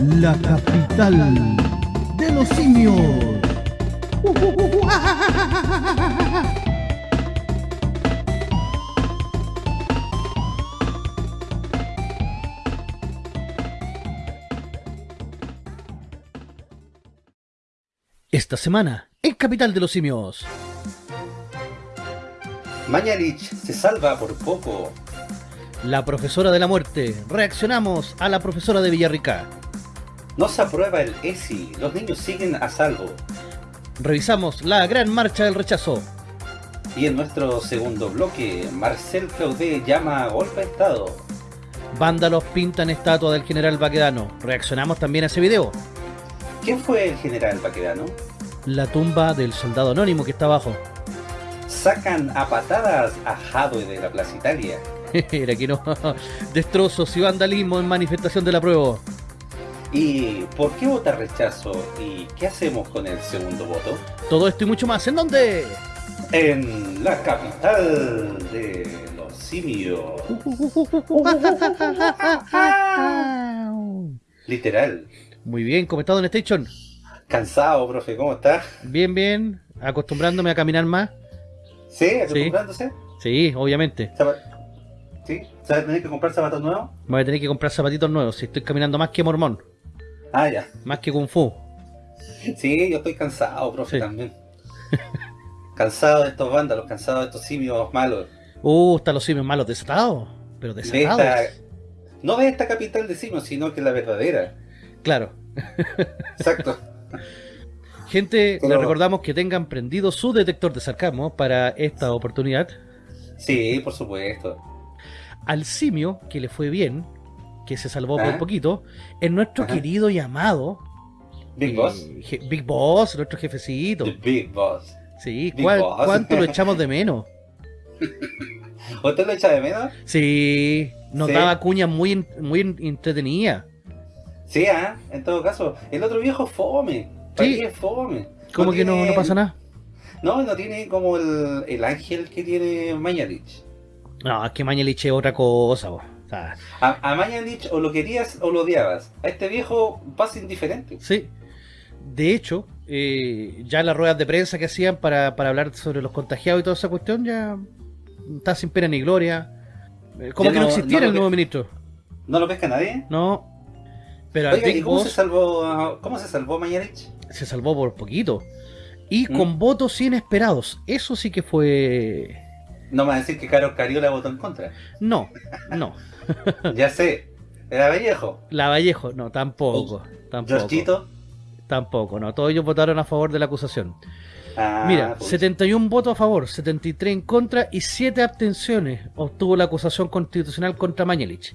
la capital de los simios. Esta semana, en Capital de los Simios. Mañalich se salva por poco. La profesora de la muerte. Reaccionamos a la profesora de Villarrica. No se aprueba el ESI. Los niños siguen a salvo. Revisamos la gran marcha del rechazo. Y en nuestro segundo bloque, Marcel Claudet llama a golpe de Estado. Vándalos pintan estatua del general Baquedano. Reaccionamos también a ese video. ¿Quién fue el general Baquedano? La tumba del soldado anónimo que está abajo. Sacan a patadas a Jadwe de la Plaza Italia. Era que no. Destrozos y vandalismo en manifestación de la prueba. ¿Y por qué vota rechazo? ¿Y qué hacemos con el segundo voto? Todo esto y mucho más. ¿En dónde? En la capital de los simios. Literal. Muy bien, ¿cómo estás, Don Station? Cansado, profe, ¿cómo estás? Bien, bien. Acostumbrándome a caminar más. ¿Sí? ¿Acostumbrándose? Sí, obviamente. ¿Sí? ¿Se va a tener que comprar zapatos nuevos? Me voy a tener que comprar zapatitos nuevos. Si estoy caminando más que mormón. Ah, ya. Más que kung fu. Sí, yo estoy cansado, profe, también. cansado de estos vándalos, cansado de estos simios malos. Uh, están los simios malos desatados. Pero desatados. no de esta capital de simios, sino que la verdadera. Claro. Exacto. Gente, les recordamos que tengan prendido su detector de sarcasmo para esta oportunidad. Sí, por supuesto. Al simio, que le fue bien, que se salvó por ah. poquito, es nuestro querido y amado... Big Boss. Big Boss, nuestro jefecito. Big Boss. Sí, ¿cuánto lo echamos de menos? ¿Usted lo echa de menos? Sí, nos daba cuñas muy, muy entretenida. Sí, ¿ah? en todo caso. El otro viejo fome. Sí. Es fome. ¿Cómo que no, no, pasa nada? No, no tiene como el, el ángel que tiene Mañalich. No, es que Mañalich es otra cosa, vos. A, a Mañalich o lo querías o lo odiabas. A este viejo pasa indiferente. Sí. De hecho, eh, ya las ruedas de prensa que hacían para, para, hablar sobre los contagiados y toda esa cuestión ya está sin pena ni gloria. Eh, como que no, existiera el nuevo ministro. ¿No lo pesca nadie? No. Pero Oiga, ¿y cómo, se salvó, cómo se salvó? Se salvó por poquito. Y ¿Mm? con votos inesperados. Eso sí que fue... No me va a decir que Carlos Cariola votó en contra. No, no. ya sé. ¿Era Vallejo? La Vallejo, no, tampoco. tampoco. Tampoco, no. Todos ellos votaron a favor de la acusación. Ah, Mira, 71 votos a favor, 73 en contra y 7 abstenciones obtuvo la acusación constitucional contra Mañelich.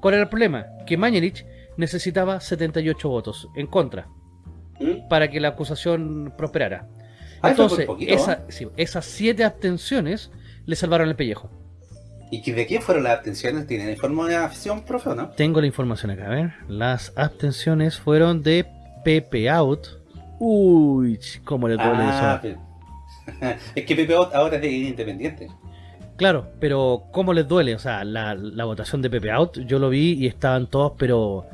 ¿Cuál era el problema? Que Mañelich necesitaba 78 votos en contra ¿Mm? para que la acusación prosperara. Ah, Entonces, esas 7 abstenciones le salvaron el pellejo. ¿Y de quién fueron las abstenciones? ¿Tienen información, profe, o no? Tengo la información acá, a ver. Las abstenciones fueron de Pepe Out. Uy, cómo le duele ah, eso. es que Pepe Out ahora es de independiente. Claro, pero ¿cómo les duele? O sea, la, votación de Pepe Out, yo lo vi y estaban todos, pero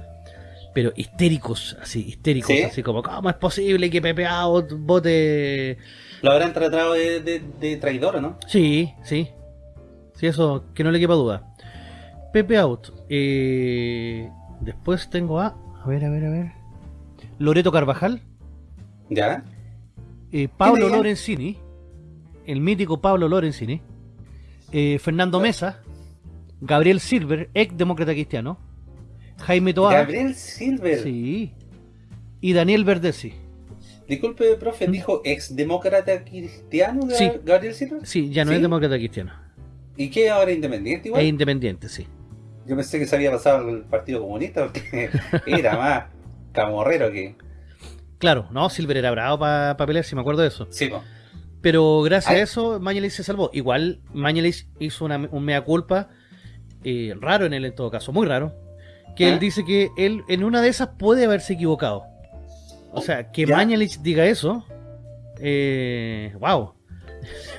pero histéricos, así, histéricos, así como, ¿cómo es posible que Pepe Out vote...? Lo habrán tratado de, de, traidor, ¿no? Sí, sí. Sí, eso, que no le quepa duda. Pepe Out. Eh, después tengo a... A ver, a ver, a ver. Loreto Carvajal. ¿Ya? Eh, Pablo Lorenzini. El mítico Pablo Lorenzini. Eh, Fernando Mesa. Gabriel Silver, ex demócrata cristiano. Jaime Toa. Gabriel Silver. Sí. Y Daniel Verdesi. Disculpe, profe, ¿Mm? ¿dijo ex demócrata cristiano de Gabriel Silver? Sí, ya no es demócrata cristiano. ¿Y qué ahora independiente igual? Es independiente, sí. Yo pensé que se había pasado al Partido Comunista porque era más camorrero que... Claro, no, Silver era bravo para pelear, si me acuerdo de eso. Sí, Pero gracias a eso, Mañalich se salvó. Igual, Mañalich hizo una, un mea culpa eh, raro en él en todo caso, muy raro. Que él ¿Ah? dice que él en una de esas puede haberse equivocado. O sea, que Mañalich diga eso, eh, wow.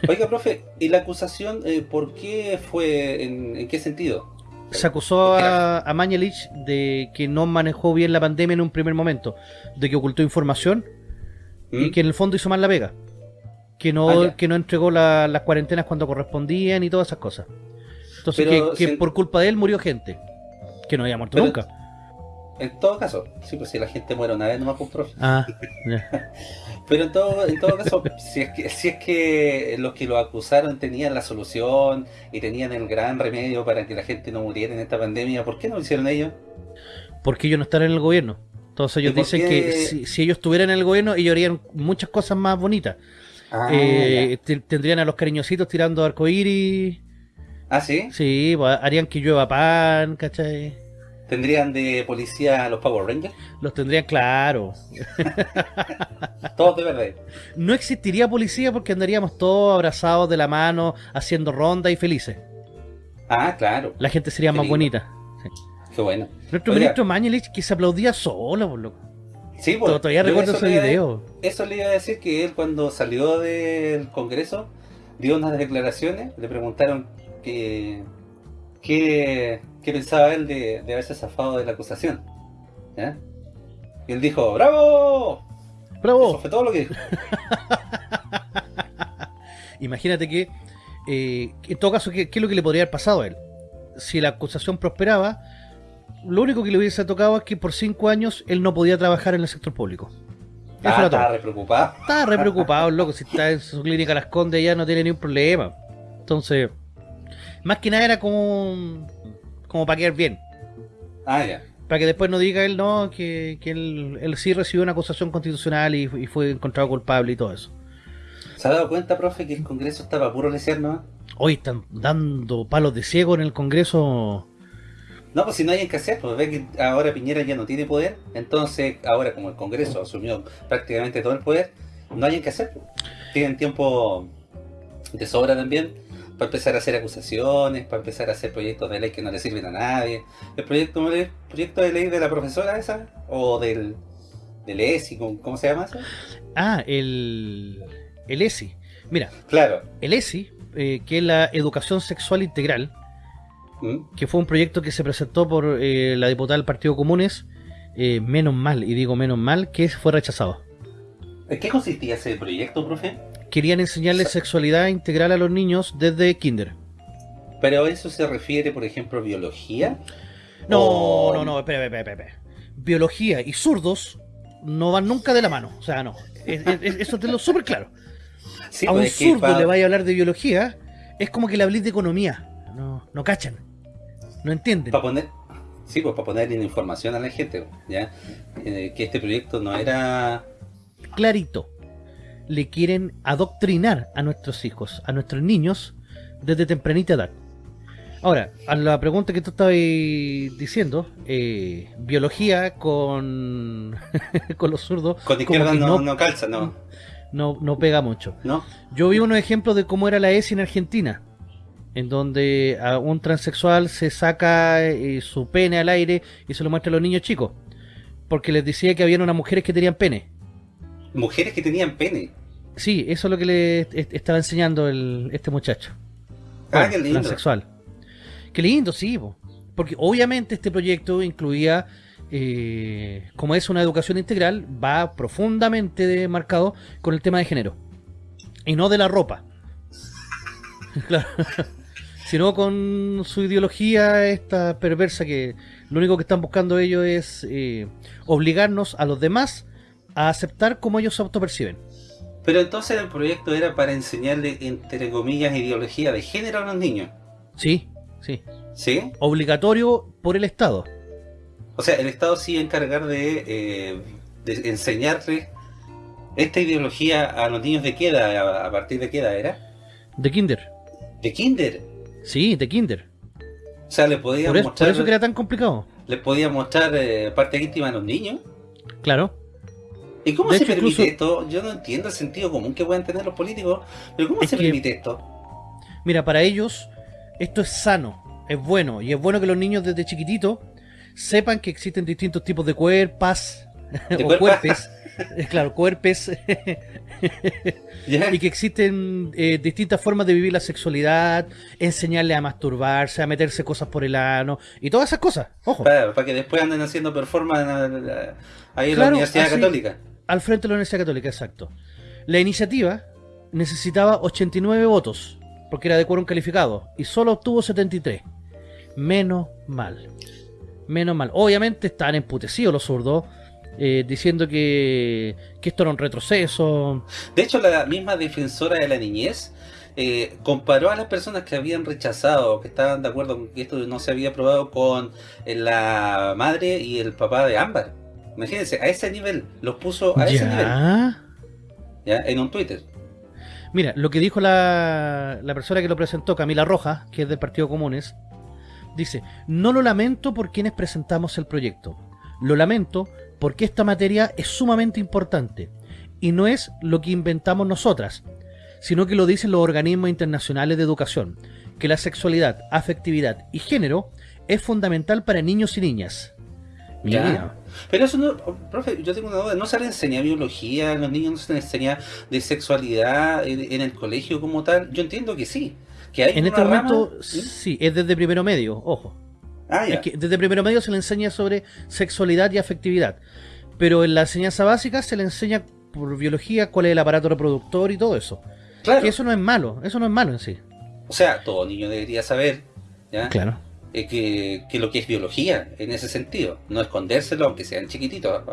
Oiga, profe, ¿y la acusación eh, por qué fue, en, qué sentido? Se acusó a, a Mañalich de que no manejó bien la pandemia en un primer momento, de que ocultó información y ¿Mm? que en el fondo hizo mal la vega. Que no, ah, que no entregó las cuarentenas cuando correspondían y todas esas cosas. Entonces, que, por culpa de él murió gente. Que no había muerto nunca. En todo caso, sí, pues si la gente muere una vez, no más un profe. Ah, Pero en todo, en todo caso, si es, que, si es que los que lo acusaron tenían la solución y tenían el gran remedio para que la gente no muriera en esta pandemia, ¿por qué no lo hicieron ellos? Porque ellos no están en el gobierno. Entonces ellos dicen que si, ellos estuvieran en el gobierno, ellos harían muchas cosas más bonitas. Ah, eh, tendrían a los cariñositos tirando arcoíris. ¿Ah, sí? Sí, pues, harían que llueva pan, ¿cachai? ¿Tendrían de policía los Power Rangers? Los tendrían, claro. todos de verdad. No existiría policía porque andaríamos todos abrazados de la mano, haciendo ronda y felices. Ah, claro. La gente sería más bonita. Qué bueno. Nuestro ministro Mañelich que se aplaudía solo, por loco. Sí, pues, Todavía recuerdo ese video. Eso le iba a decir que él cuando salió del Congreso dio unas declaraciones, le preguntaron que qué, pensaba él de, haberse zafado de la acusación. Y él dijo, ¡Bravo! ¡Bravo! Eso fue todo lo que dijo. Imagínate que, eh, en todo caso, ¿qué, es lo que le podría haber pasado a él? Si la acusación prosperaba, lo único que le hubiese tocado es que por cinco años él no podía trabajar en el sector público. ah, estaba re preocupado. Estaba re preocupado, loco. Si está en su clínica Las Condes ya no tiene ningún problema. Entonces, más que nada era como, como para quedar bien. Ah, ya. Para que después no diga él, no, que, él, sí recibió una acusación constitucional y, fue encontrado culpable y todo eso. ¿Se ha dado cuenta, profe, que el Congreso estaba puro lecer, no? Hoy están dando palos de ciego en el Congreso. No, pues si no hay que hacer, pues ve que ahora Piñera ya no tiene poder, entonces ahora como el Congreso asumió prácticamente todo el poder, no hay que hacer. Pues. Tienen tiempo de sobra también para empezar a hacer acusaciones, para empezar a hacer proyectos de ley que no le sirven a nadie. El proyecto, proyecto de ley de la profesora esa, o del, del ESI, ¿cómo, se llama eso? Ah, el, el ESI. Mira, claro. el ESI, eh, que es la Educación Sexual Integral, ¿Mm? que fue un proyecto que se presentó por eh, la diputada del Partido Comunes, eh, menos mal, y digo menos mal, que fue rechazado. ¿En qué consistía ese proyecto, profe? Querían enseñarles sexualidad integral a los niños desde kinder. ¿Pero eso se refiere, por ejemplo, a biología? No, no, no, espera, espera, espera. Biología y zurdos no van nunca de la mano. O sea, no. eso te lo súper claro. a un zurdo le vaya a hablar de biología, es como que le hablé de economía. No, no cachan. No entienden. Para poner, sí, pues para poner información a la gente, ¿ya? Eh, que este proyecto no era... Clarito le quieren adoctrinar a nuestros hijos, a nuestros niños, desde tempranita edad. Ahora, a la pregunta que tú estabas diciendo, eh, biología con, con los zurdos... Con izquierda no, no, calza, no. no. No pega mucho. ¿No? Yo vi unos ejemplos de cómo era la ESI en Argentina, en donde a un transexual se saca eh, su pene al aire y se lo muestra a los niños chicos, porque les decía que había unas mujeres que tenían pene. ¿Mujeres que tenían pene? Sí, eso es lo que le estaba enseñando el, este muchacho. Ah, qué lindo. Transexual. Qué lindo, sí. Porque obviamente este proyecto incluía, eh, como es una educación integral, va profundamente marcado con el tema de género. Y no de la ropa. claro. Sino con su ideología esta perversa que lo único que están buscando ellos es eh, obligarnos a los demás a aceptar como ellos se autoperciben. Pero entonces el proyecto era para enseñarle, entre comillas, ideología de género a los niños. Sí, sí. ¿Sí? Obligatorio por el Estado. O sea, el Estado sí a encargar de, eh, de enseñarle esta ideología a los niños de qué edad, a, partir de qué edad era? De kinder. ¿De kinder? Sí, de kinder. O sea, le podía mostrar... Por eso que era tan complicado. ¿Le podía mostrar eh, parte íntima a los niños? Claro. ¿Y cómo se permite esto? Yo no entiendo el sentido común que puedan tener los políticos, pero ¿cómo se permite esto? Mira, para ellos esto es sano, es bueno, y es bueno que los niños desde chiquitito sepan que existen distintos tipos de cuerpas o cuerpes. claro, cuerpes. y que existen eh, distintas formas de vivir la sexualidad, enseñarle a masturbarse, a meterse cosas por el ano y todas esas cosas. Ojo. Para, que después anden haciendo performance ahí en la Universidad Católica. Al frente de la Universidad Católica, exacto. La iniciativa necesitaba 89 votos, porque era de quórum calificado, y solo obtuvo 73. Menos mal. Menos mal. Obviamente están emputecidos los zurdos, eh, diciendo que, esto era un retroceso. De hecho, la misma defensora de la niñez eh, comparó a las personas que habían rechazado, que estaban de acuerdo con que esto no se había aprobado con la madre y el papá de Ámbar. Imagínense, a ese nivel, los puso a ese nivel. ¿Ya? En un Twitter. Mira, lo que dijo la, la persona que lo presentó, Camila Rojas, que es del Partido Comunes, dice, no lo lamento por quienes presentamos el proyecto. Lo lamento porque esta materia es sumamente importante y no es lo que inventamos nosotras, sino que lo dicen los organismos internacionales de educación, que la sexualidad, afectividad y género es fundamental para niños y niñas. Ya. Pero eso no, profe, yo tengo una duda, ¿no se le enseña biología a los niños? ¿No se les enseña de sexualidad en, el colegio como tal? Yo entiendo que sí. Que hay en este momento, ¿sí? es desde primero medio, ojo. Ah, desde primero medio se le enseña sobre sexualidad y afectividad. Pero en la enseñanza básica se le enseña por biología cuál es el aparato reproductor y todo eso. Claro. Que eso no es malo, eso no es malo en sí. O sea, todo niño debería saber, ¿ya? Claro. Eh, que, lo que es biología, en ese sentido. No escondérselo, aunque sean chiquititos.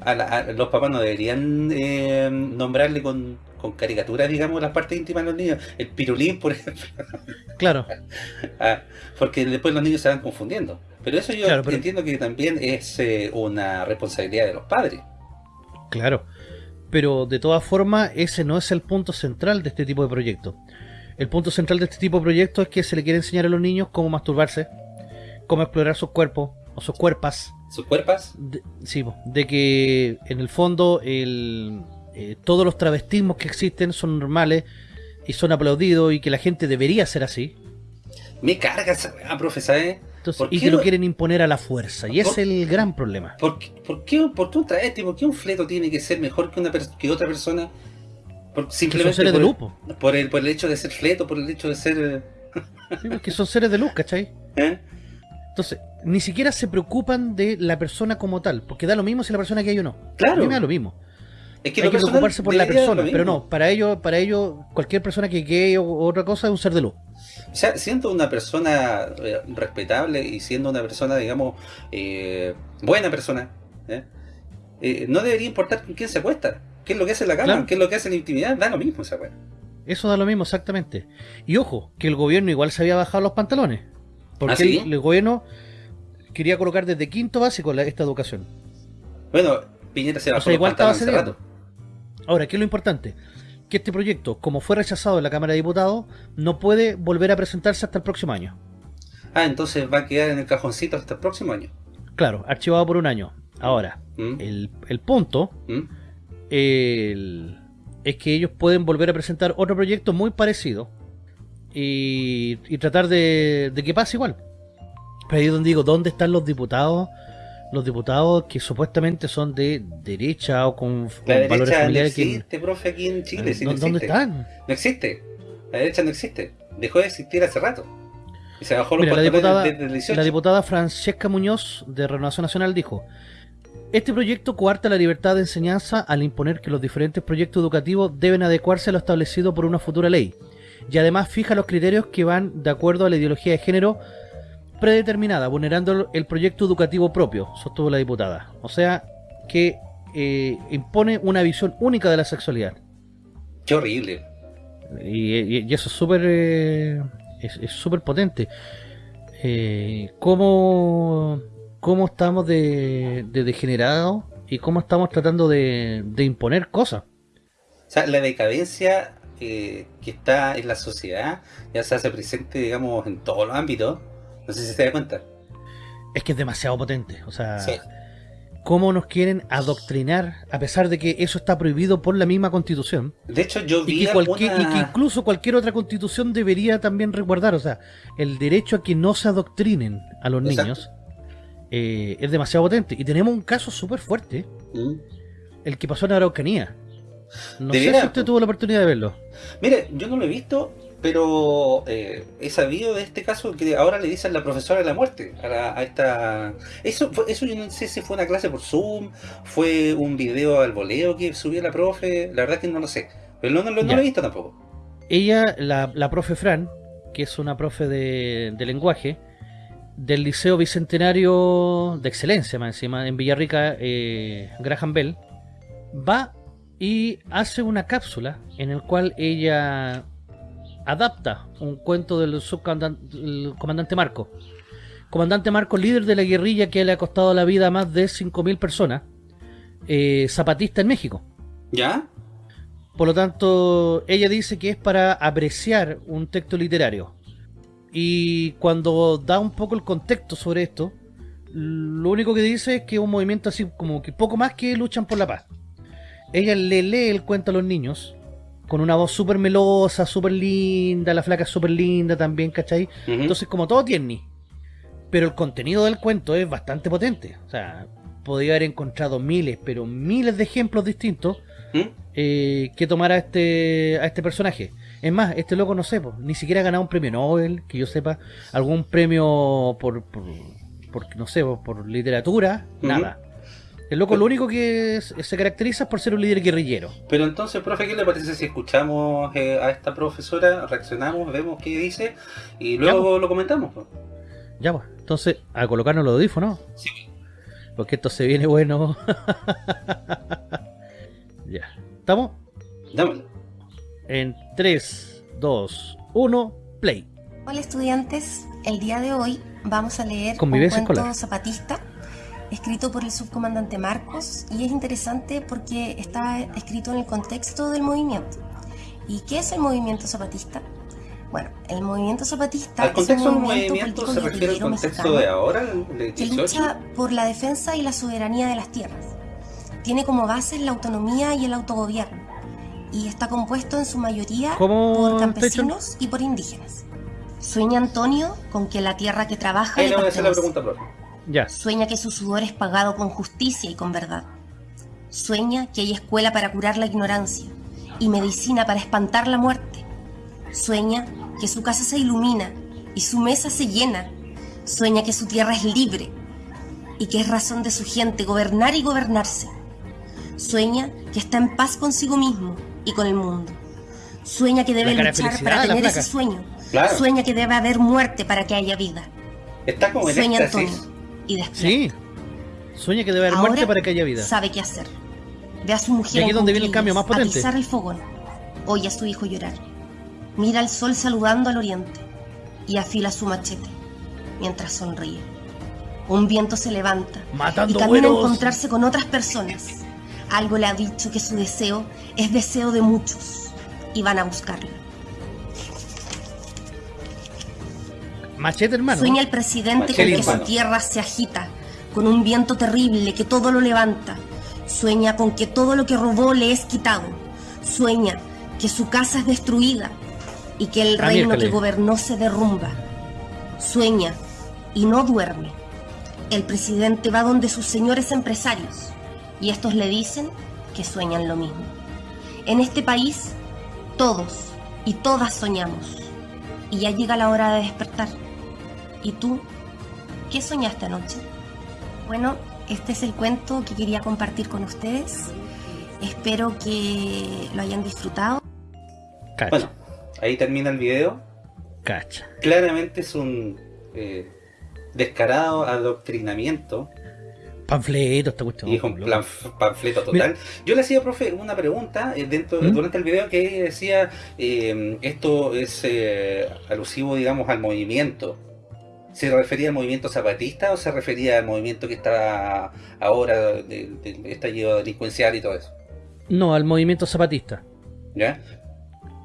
A, los papás no deberían eh, nombrarle con, con caricaturas, digamos, las partes íntimas de los niños. El pirulín, por ejemplo. Claro. Ah, porque después los niños se van confundiendo. Pero eso yo entiendo que también es eh, una responsabilidad de los padres. Claro. Pero de todas formas, ese no es el punto central de este tipo de proyectos. El punto central de este tipo de proyectos es que se le quiere enseñar a los niños cómo masturbarse, cómo explorar sus cuerpos o sus cuerpas. ¿Sus cuerpas? sí, de que en el fondo el, eh, todos los travestismos que existen son normales y son aplaudidos y que la gente debería ser así. Me carga esa profesor, ¿eh? y que lo quieren imponer a la fuerza, y es el gran problema. ¿Por, por, qué, por qué un travesti, por qué un fleto tiene que ser mejor que, una que otra persona? Por, simplemente son seres por, de luz. Por el, por el hecho de ser fleto, por el hecho de ser... Eh, sí, que son seres de luz, ¿cachai? ¿Eh? Entonces, ni siquiera se preocupan de la persona como tal, porque da lo mismo si la persona que hay o no. Claro. A mí me da lo mismo. Es que Hay que preocuparse por la persona, pero no, para ellos, para ello, cualquier persona que gay o otra cosa es un ser de luz. O sea, siendo una persona eh, respetable y siendo una persona, digamos, eh, buena persona, ¿eh? no debería importar con quién se acuesta, qué es lo que hace la cama, qué es lo que hace la intimidad, da lo mismo esa weá. Eso da lo mismo, exactamente. Y ojo, que el gobierno igual se había bajado los pantalones. Porque ¿Ah, el, gobierno quería colocar desde quinto básico esta educación. Bueno, Piñera se bajó los pantalones hace rato. Ahora, ¿qué es lo importante? Que este proyecto, como fue rechazado en la Cámara de Diputados, no puede volver a presentarse hasta el próximo año. Ah, entonces va a quedar en el cajoncito hasta el próximo año. Claro, archivado por un año. Ahora, ¿Mm? el, punto ¿Mm? Es que ellos pueden volver a presentar otro proyecto muy parecido y, tratar de, de que pase igual. Pero ahí es donde digo, ¿dónde están los diputados los diputados que supuestamente son de derecha o con, la valores familiares. No existe, profe, aquí en Chile. no ¿Dónde están? No existe. La derecha no existe. Dejó de existir hace rato. Y se bajó los Mira, la diputada, la diputada Francesca Muñoz de Renovación Nacional dijo este proyecto coarta la libertad de enseñanza al imponer que los diferentes proyectos educativos deben adecuarse a lo establecido por una futura ley y además fija los criterios que van de acuerdo a la ideología de género predeterminada, vulnerando el proyecto educativo propio, sostuvo la diputada. O sea, que eh, impone una visión única de la sexualidad. Qué horrible. Y, eso es súper eh, es súper potente. Eh, ¿cómo, ¿Cómo estamos de, de degenerados y cómo estamos tratando de, de imponer cosas? O sea, la decadencia que está en la sociedad ya se hace presente, digamos, en todos los ámbitos no sé si se da cuenta. Es que es demasiado potente. O sea, cómo nos quieren adoctrinar a pesar de que eso está prohibido por la misma constitución. De hecho, yo vi y que, y que incluso cualquier otra constitución debería también resguardar. O sea, el derecho a que no se adoctrinen a los niños eh, es demasiado potente. Y tenemos un caso súper fuerte. Mm. el que pasó en Araucanía. No sé si usted tuvo la oportunidad de verlo. Mire, yo no lo he visto, pero eh, he sabido de este caso que ahora le dicen la profesora de la muerte a, esta... Eso, eso yo no sé si fue una clase por Zoom, fue un video al voleo que subió la profe, la verdad que no lo sé, pero no, no, lo he visto tampoco. Ella, la, la profe Fran, que es una profe de, lenguaje, del Liceo Bicentenario de Excelencia, más encima, en Villarrica, eh, Graham Bell, va y hace una cápsula en el cual ella adapta un cuento del subcomandante Marco. Comandante Marco, líder de la guerrilla que le ha costado la vida a más de 5.000 personas, eh, zapatista en México. ¿Ya? Por lo tanto, ella dice que es para apreciar un texto literario. Y cuando da un poco el contexto sobre esto, lo único que dice es que es un movimiento así como que poco más que luchan por la paz. Ella le lee el cuento a los niños con una voz súper melosa, súper linda, la flaca es súper linda también, ¿cachai? Entonces como todo tiene. Pero el contenido del cuento es bastante potente. O sea, podría haber encontrado miles, pero miles de ejemplos distintos ¿Mm? eh, que tomar a este, a este personaje. Es más, este loco no sé, ni siquiera ha ganado un premio Nobel, que yo sepa, algún premio por, por, no sé, por literatura, nada. El loco lo único que se caracteriza es por ser un líder guerrillero. Pero entonces, profe, ¿qué le parece si escuchamos eh, a esta profesora, reaccionamos, vemos qué dice y luego lo comentamos? Ya, pues. Entonces, a colocarnos los audífonos. Sí. Porque esto se viene bueno. ya. ¿Estamos? Dámelo. En 3, 2, 1, play. Hola estudiantes, el día de hoy vamos a leer un cuento zapatista escrito por el subcomandante Marcos y es interesante porque está escrito en el contexto del movimiento. ¿Y qué es el movimiento zapatista? Bueno, el movimiento zapatista ¿Al contexto es un movimiento, se refiere al contexto de ahora, que lucha por la defensa y la soberanía de las tierras. Tiene como base la autonomía y el autogobierno y está compuesto en su mayoría por campesinos y por indígenas. Sueña Antonio con que la tierra que trabaja Ahí le voy a hacer la pregunta, profe. Sueña que su sudor es pagado con justicia y con verdad. Sueña que hay escuela para curar la ignorancia y medicina para espantar la muerte. Sueña que su casa se ilumina y su mesa se llena. Sueña que su tierra es libre y que es razón de su gente gobernar y gobernarse. Sueña que está en paz consigo mismo y con el mundo. Sueña que debe luchar para tener ese sueño. Sueña que debe haber muerte para que haya vida. Está como Sueña Antonio y Sí. Sueña que debe haber muerte para que haya vida. Sabe qué hacer. Ve a su mujer. Y aquí donde viene el cambio más potente. el fogón. Oye a su hijo llorar. Mira al sol saludando al oriente y afila su machete mientras sonríe. Un viento se levanta Matando y camina a encontrarse con otras personas. Algo le ha dicho que su deseo es deseo de muchos y van a buscarlo. Machete, hermano. Sueña el presidente con que su tierra se agita, con un viento terrible que todo lo levanta. Sueña con que todo lo que robó le es quitado. Sueña que su casa es destruida y que el reino que gobernó se derrumba. Sueña y no duerme. El presidente va donde sus señores empresarios y estos le dicen que sueñan lo mismo. En este país, todos y todas soñamos y ya llega la hora de despertar. ¿Y tú? ¿Qué soñaste anoche? Bueno, este es el cuento que quería compartir con ustedes. Espero que lo hayan disfrutado. Bueno, ahí termina el video. Cacha. Claramente es un eh, descarado adoctrinamiento. Panfleto, esta cuestión. Y un panfleto total. Yo le hacía, profe, una pregunta eh, dentro, ¿Mm? durante el video que decía eh, esto es alusivo, digamos, al movimiento ¿Se refería al movimiento zapatista o se refería al movimiento que está ahora, de, de estallido delincuencial y todo eso? No, al movimiento zapatista. ¿Ya?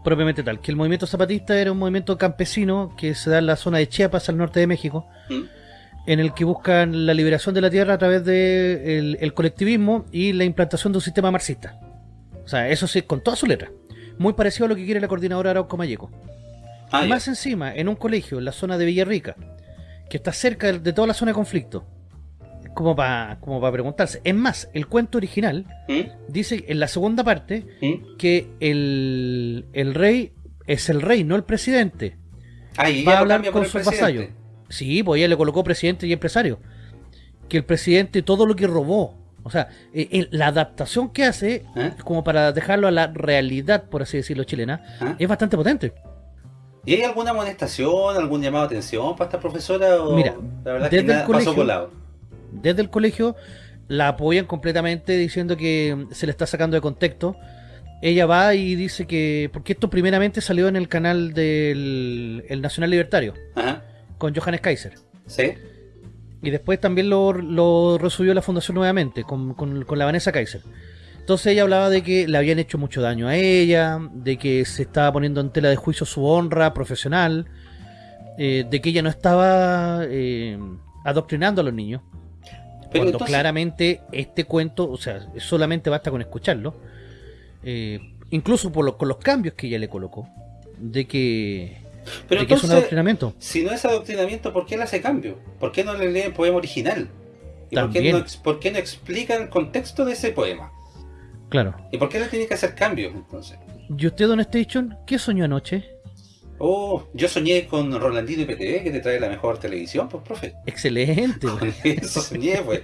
Propiamente tal, que el movimiento zapatista era un movimiento campesino que se da en la zona de Chiapas, al norte de México, ¿Mm? En el que buscan la liberación de la tierra a través del de el colectivismo y la implantación de un sistema marxista. O sea, eso sí, con toda su letra. Muy parecido a lo que quiere la coordinadora Arauco Mayeco. Ah, más encima, en un colegio, en la zona de Villarrica, que está cerca de, toda la zona de conflicto, como para como preguntarse. Es más, el cuento original ¿Mm? dice en la segunda parte ¿Mm? que el, el, rey es el rey, no el presidente. Ah, Va a hablar con sus vasallos. Sí, pues ella le colocó presidente y empresario. Que el presidente todo lo que robó, o sea, eh, la adaptación que hace, ¿Eh? como para dejarlo a la realidad, por así decirlo, chilena, ¿Eh? es bastante potente. ¿Y hay alguna amonestación, algún llamado de atención para esta profesora? Mira, la verdad desde que el colegio, Desde el colegio la apoyan completamente diciendo que se le está sacando de contexto. Ella va y dice que... Porque esto primeramente salió en el canal del el Nacional Libertario. Con Johannes Kaiser. Sí. Y después también lo, lo resubió la fundación nuevamente, con, con, con la Vanessa Kaiser. Entonces ella hablaba de que le habían hecho mucho daño a ella, de que se estaba poniendo en tela de juicio su honra profesional, eh, de que ella no estaba eh, adoctrinando a los niños. cuando claramente este cuento, o sea, solamente basta con escucharlo, eh, incluso por con los cambios que ella le colocó, de que, es un adoctrinamiento. Si no es adoctrinamiento, ¿por qué le hace cambio? ¿Por qué no le lee el poema original? ¿Y por qué, no, por qué no explica el contexto de ese poema? Claro. ¿Y por qué le tiene que hacer cambios entonces? ¿Y usted, Don Station, qué soñó anoche? Oh, yo soñé con Rolandino y PTV que te trae la mejor televisión, pues, profe. Excelente. Eso soñé, pues.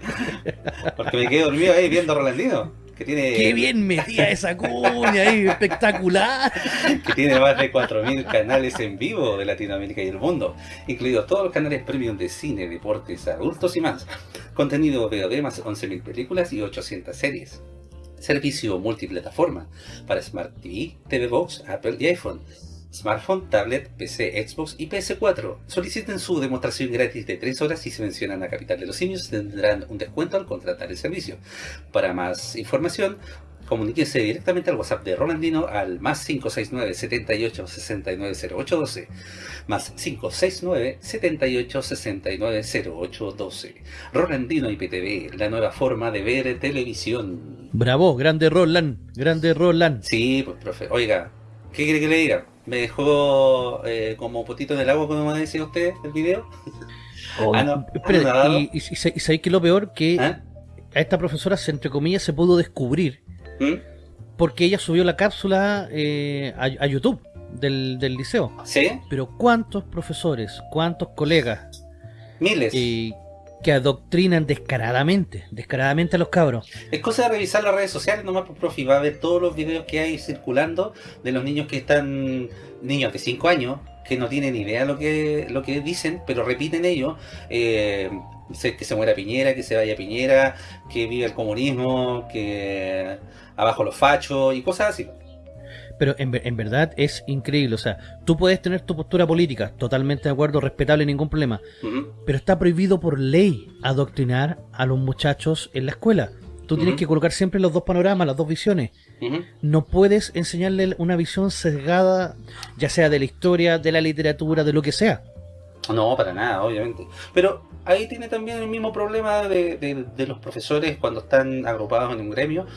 Porque me quedé dormido ahí viendo a Rolandino. Que tiene... ¡Qué bien metía esa cuña ahí! ¡Espectacular! Que tiene más de 4.000 canales en vivo de Latinoamérica y el mundo, incluidos todos los canales premium de cine, deportes, adultos y más. Contenido VOD más 11.000 películas y 800 series. Servicio multiplataforma para Smart TV, TV Box, Apple y iPhone. Smartphone, tablet, PC, Xbox y PS4. Soliciten su demostración gratis de 3 horas y si mencionan a Capital de los Simios tendrán un descuento al contratar el servicio. Para más información, comuníquese directamente al WhatsApp de Rolandino al más 569 78 69 0812 más 569 78 69 0812 Rolandino IPTV, la nueva forma de ver televisión. Bravo, grande Roland, grande Roland. Sí, pues profe, oiga, ¿qué quiere que le diga? Me dejó eh, como potito en el agua, como me decía usted, el video. Oh, ah, no, y, y, sabéis que lo peor que ¿Ah? a esta profesora, se, entre comillas, se pudo descubrir ¿Mm? Porque ella subió la cápsula eh, a, YouTube del, liceo. ¿Sí? Pero ¿cuántos profesores, cuántos colegas? Miles. Eh, que adoctrinan descaradamente, descaradamente a los cabros. Es cosa de revisar las redes sociales nomás, por profe, va a ver todos los videos que hay circulando de los niños que están, niños de 5 años, que no tienen idea lo que lo que dicen, pero repiten ellos, eh, que se muera Piñera, que se vaya Piñera, que vive el comunismo, que abajo los fachos y cosas así. Pero en, en, verdad es increíble, o sea, tú puedes tener tu postura política, totalmente de acuerdo, respetable, ningún problema, pero está prohibido por ley adoctrinar a los muchachos en la escuela. Tú tienes que colocar siempre los dos panoramas, las dos visiones. No puedes enseñarle una visión sesgada, ya sea de la historia, de la literatura, de lo que sea. No, para nada, obviamente. Pero ahí tiene también el mismo problema de, de los profesores cuando están agrupados en un gremio,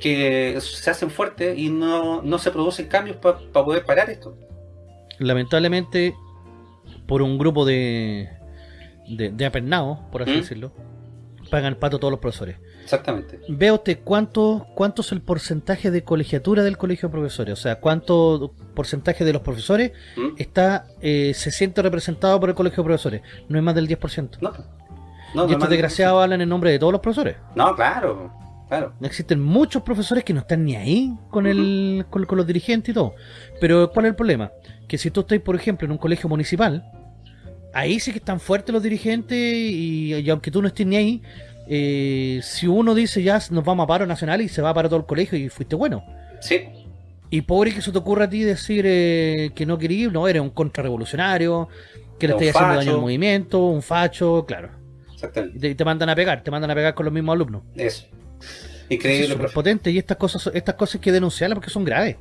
que se hacen fuertes y no, no se producen cambios para poder parar esto. Lamentablemente, por un grupo de, de, de apernados, por así ¿Mm? decirlo, pagan el pato todos los profesores. Exactamente. Vea usted cuánto, cuánto es el porcentaje de colegiatura del colegio de profesores, o sea, cuánto porcentaje de los profesores ¿Mm? está eh, se siente representado por el colegio de profesores. No es más del 10%. No. no y estos desgraciados hablan en nombre de todos los profesores. No, claro. Claro. Existen muchos profesores que no están ni ahí con, el, con, los dirigentes y todo. Pero ¿cuál es el problema? Que si tú estás, por ejemplo, en un colegio municipal, ahí sí que están fuertes los dirigentes y, aunque tú no estés ni ahí, eh, si uno dice ya nos vamos a paro nacional y se va para todo el colegio y fuiste bueno. Sí. Y pobre que se te ocurra a ti decir eh, que no querías, no, eres un contrarrevolucionario, que le estás haciendo daño al movimiento, un facho, claro. Exactamente. Y te mandan a pegar, te mandan a pegar con los mismos alumnos. Eso. Increíble. Es potente y estas cosas, estas cosas hay que denunciarlas porque son graves.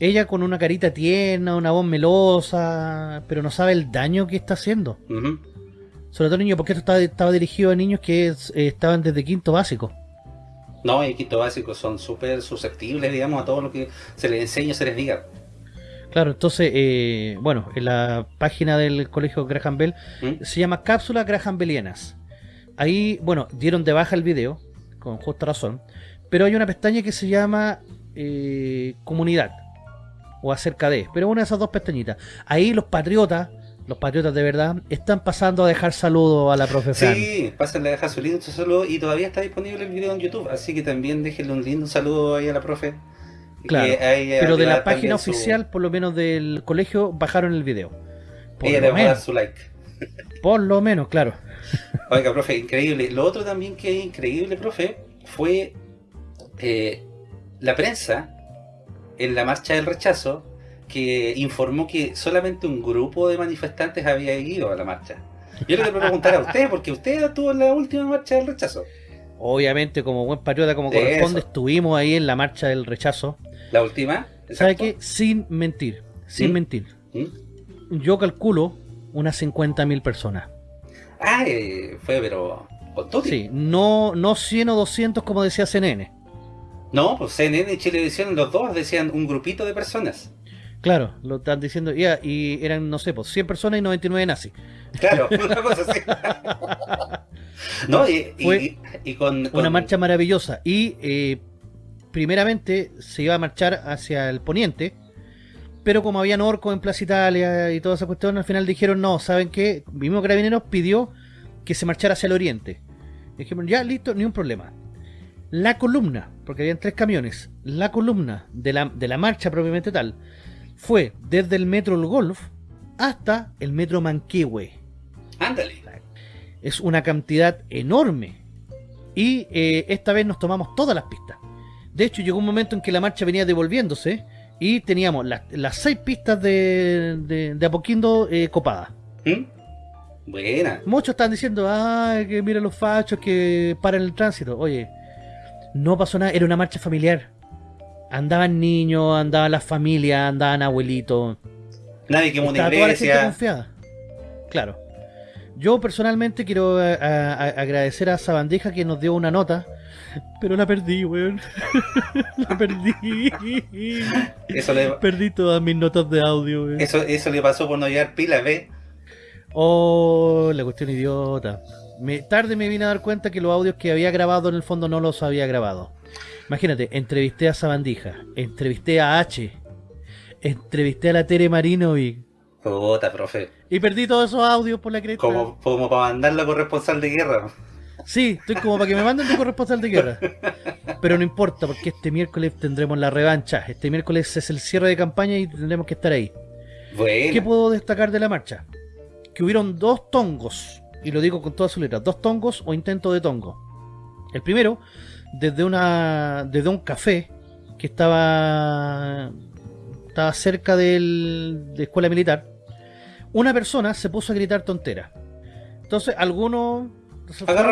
Ella con una carita tierna, una voz melosa, pero no sabe el daño que está haciendo. Sobre todo niños, porque esto estaba, dirigido a niños que eh, estaban desde quinto básico. No, y quinto básico son súper susceptibles, digamos, a todo lo que se les enseña, se les diga. Claro, entonces, eh, bueno, en la página del colegio Graham Bell ¿Mm? se llama Cápsulas Graham Bellianas ahí, bueno, dieron de baja el video, con justa razón, pero hay una pestaña que se llama eh, comunidad o acerca de, pero una de esas dos pestañitas. Ahí los patriotas, los patriotas de verdad, están pasando a dejar saludos a la profe Sí, pasen a dejar su lindo saludo y todavía está disponible el video en YouTube, así que también déjenle un lindo saludo ahí a la profe. Claro, pero de la página oficial, por lo menos del colegio, bajaron el video. Por Ella le va a dar su like. Por lo menos, claro. Oiga, profe, increíble. Lo otro también que es increíble, profe, fue eh, la prensa en la marcha del rechazo que informó que solamente un grupo de manifestantes había ido a la marcha. Yo le quiero preguntar a usted, porque usted estuvo en la última marcha del rechazo. Obviamente, como buen patriota, como corresponde, estuvimos ahí en la marcha del rechazo. ¿La última? ¿Sabe qué? Sin mentir, sin ¿Mm? mentir. ¿Mm? Yo calculo unas 50.000 personas. Ah, eh, fue, pero... Sí, no, no 100 o 200 como decía CNN. No, pues CNN y Chilevisión, los dos decían un grupito de personas. Claro, lo están diciendo, ya, y eran, no sé, pues 100 personas y 99 nazis. Claro, una cosa así. no, y, y, con, Una marcha maravillosa. Y eh, primeramente se iba a marchar hacia el poniente, pero como había orcos en Plaza Italia y toda esa cuestión, al final dijeron, no, ¿saben qué? El mismo Carabineros pidió que se marchara hacia el oriente. Dijimos, ya, listo, ni un problema. La columna, porque habían tres camiones, la columna de la, de la marcha propiamente tal, fue desde el metro El Golf hasta el metro Manquehue. Ándale. Es una cantidad enorme. Y eh, esta vez nos tomamos todas las pistas. De hecho, llegó un momento en que la marcha venía devolviéndose y teníamos las seis pistas de, de, Apoquindo eh, copadas. ¿Mm? Buena. Muchos están diciendo, ay, que mira los fachos que paran el tránsito. Oye, no pasó nada, era una marcha familiar. Andaban niños, andaban las familias, andaban abuelitos. Nadie quemó una iglesia. confiada. Claro. Yo personalmente quiero eh, agradecer a Sabandija que nos dio una nota pero la perdí, weón. la perdí. Eso le... Perdí todas mis notas de audio, weón. Eso, eso le pasó por no llevar pila, ¿ve? Oh, la cuestión idiota. Me, tarde me vine a dar cuenta que los audios que había grabado en el fondo no los había grabado. Imagínate, entrevisté a Sabandija, entrevisté a H, entrevisté a la Tere Marino y... Puta, profe. Y perdí todos esos audios por la cresta. Como, como para mandarla corresponsal de guerra. Sí, estoy como para que me manden tu corresponsal de guerra. Pero no importa, porque este miércoles tendremos la revancha. Este miércoles es el cierre de campaña y tendremos que estar ahí. ¿Qué puedo destacar de la marcha? Que hubieron dos tongos, y lo digo con todas sus letras, dos tongos o intento de tongo. El primero, desde una desde un café que estaba estaba cerca del, de escuela militar, una persona se puso a gritar tontera. Entonces, algunos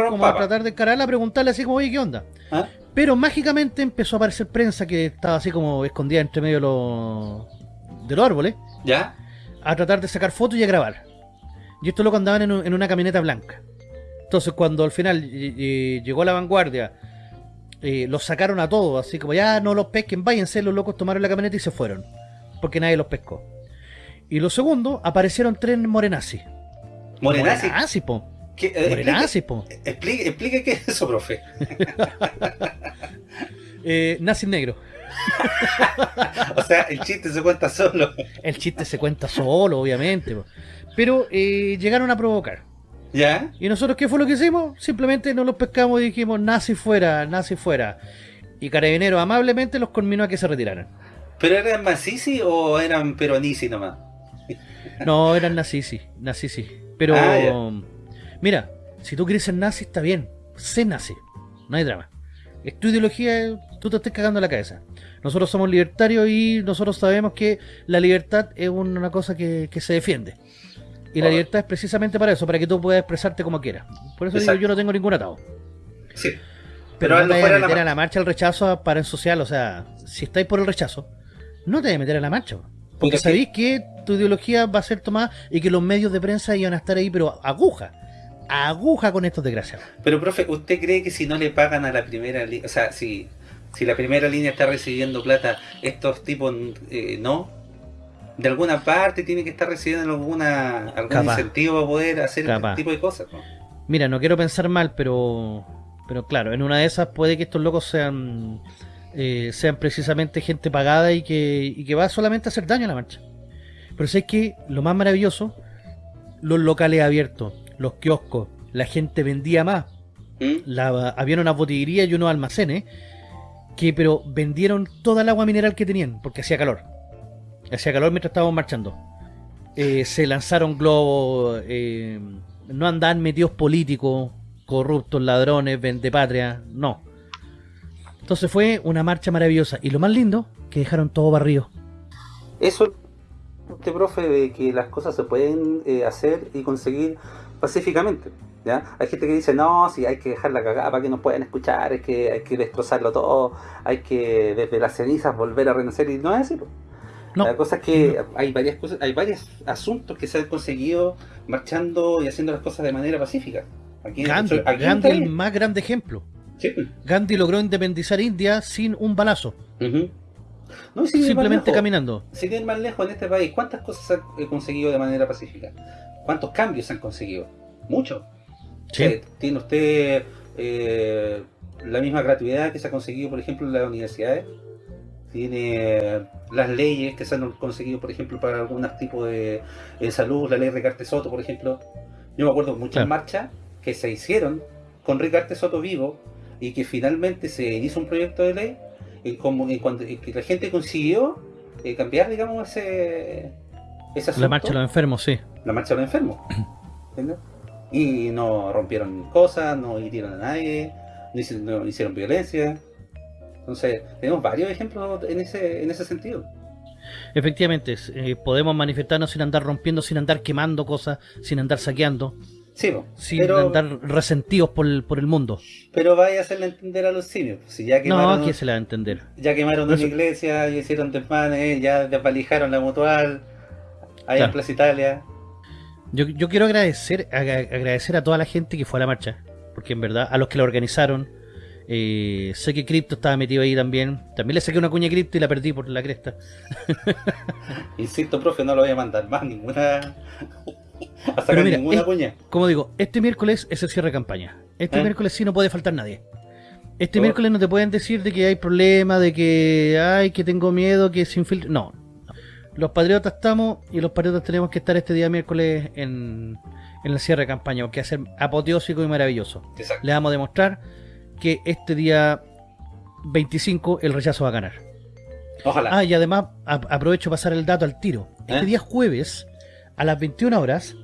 como a tratar de encararla, a preguntarle así como, oye, ¿qué onda? ¿Ah? Pero mágicamente empezó a aparecer prensa que estaba así como escondida entre medio de los, de los árboles. ¿Ya? A tratar de sacar fotos y a grabar. Y esto lo andaban en, una camioneta blanca. Entonces cuando al final llegó la vanguardia, eh, los sacaron a todos, así como ya no los pesquen, váyanse, los locos tomaron la camioneta y se fueron. Porque nadie los pescó. Y lo segundo, aparecieron tres morenazis. ¿Morenazis? Morenazis, po. Eh, explique, qué es eso, profe. eh, nazi negro. o sea, el chiste se cuenta solo. El chiste se cuenta solo, obviamente. Pero eh, llegaron a provocar. ¿Ya? ¿Y nosotros qué fue lo que hicimos? Simplemente nos los pescamos y dijimos, nazi fuera, nazi fuera. Y Carabineros amablemente los conminó a que se retiraran. ¿Pero eran Masisi o eran peronisi nomás? no, eran nazisi, nazisi. Pero... Ah, Mira, si tú quieres ser nazi, está bien. Sé nazi. No hay drama. Es tu ideología, tú te estés cagando la cabeza. Nosotros somos libertarios y nosotros sabemos que la libertad es una cosa que, se defiende. Y la libertad es precisamente para eso, para que tú puedas expresarte como quieras. Por eso digo, yo no tengo ningún atado. Sí. Pero, no te vayas a meter a la marcha al rechazo para en social, o sea, si estáis por el rechazo, no te vayas a meter a la marcha. Porque sabéis que tu ideología va a ser tomada y que los medios de prensa iban a estar ahí, pero aguja aguja con estos desgraciados. Pero, profe, ¿usted cree que si no le pagan a la primera línea, o sea, si, si la primera línea está recibiendo plata, estos tipos eh, no? De alguna parte tiene que estar recibiendo alguna algún incentivo para poder hacer este tipo de cosas, Mira, no quiero pensar mal, pero pero claro, en una de esas puede que estos locos sean eh, sean precisamente gente pagada y que, y que va solamente a hacer daño a la marcha. Pero sé que lo más maravilloso, los locales abiertos, los kioscos, la gente vendía más. ¿Mm? La, había una botillería y unos almacenes que pero vendieron toda el agua mineral que tenían porque hacía calor. Hacía calor mientras estábamos marchando. Eh, se lanzaron globos, eh, no andaban metidos políticos, corruptos, ladrones, patria no. Entonces fue una marcha maravillosa. Y lo más lindo, que dejaron todo barrio. Eso, este profe, de que las cosas se pueden eh, hacer y conseguir pacíficamente. ¿ya? Hay gente que dice, no, si hay que dejar la cagada para que nos puedan escuchar, es que hay que destrozarlo todo, hay que desde las cenizas volver a renacer, y no es así. La cosa es que hay varias cosas, hay varios asuntos que se han conseguido marchando y haciendo las cosas de manera pacífica. Aquí, Gandhi, Gandhi el más grande ejemplo. Gandhi logró independizar India sin un balazo. Simplemente caminando. Si ir más lejos en este país, ¿cuántas cosas se han eh, conseguido de manera pacífica? ¿Cuántos cambios se han conseguido? Mucho. Eh, tiene usted eh, la misma gratuidad que se ha conseguido, por ejemplo, en las universidades. Tiene las leyes que se han conseguido, por ejemplo, para algunos tipos de, salud, la ley Ricarte Soto, por ejemplo. Yo me acuerdo de muchas marchas que se hicieron con Ricarte Soto vivo y que finalmente se hizo un proyecto de ley y, como, cuando, que la gente consiguió eh, cambiar, digamos, ese, ese La marcha de los enfermos, sí. La marcha de los enfermos. Y no rompieron cosas, no hirieron a nadie, no hicieron, violencia. Entonces, tenemos varios ejemplos en ese, en ese sentido. Efectivamente, eh, podemos manifestarnos sin andar rompiendo, sin andar quemando cosas, sin andar saqueando. Sí, sin andar resentidos por el, por el mundo. Pero vaya a hacerle entender a los simios. Pues, si ya quemaron, no, ¿quién se la va a entender? Ya quemaron una iglesia, ya hicieron desmanes, ya desvalijaron la mutual, ahí en Plaza Italia. Yo, yo quiero agradecer, agradecer a toda la gente que fue a la marcha, porque en verdad, a los que la organizaron, eh, sé que Crypto estaba metido ahí también. También le saqué una cuña a Crypto y la perdí por la cresta. Insisto, profe, no lo voy a mandar más ninguna a sacar ninguna cuña. Como digo, este miércoles es el cierre de campaña. Este ¿Eh? miércoles sí no puede faltar nadie. Este miércoles no te pueden decir de que hay problemas, de que ay, que tengo miedo, que se infiltre. No, los patriotas estamos y los patriotas tenemos que estar este día miércoles en, en el cierre de campaña, porque va a ser apoteósico y maravilloso. Le vamos a demostrar que este día 25 el rechazo va a ganar. Ojalá. Ah, y además aprovecho pasar el dato al tiro. Este ¿Eh? día jueves, a las 21 horas,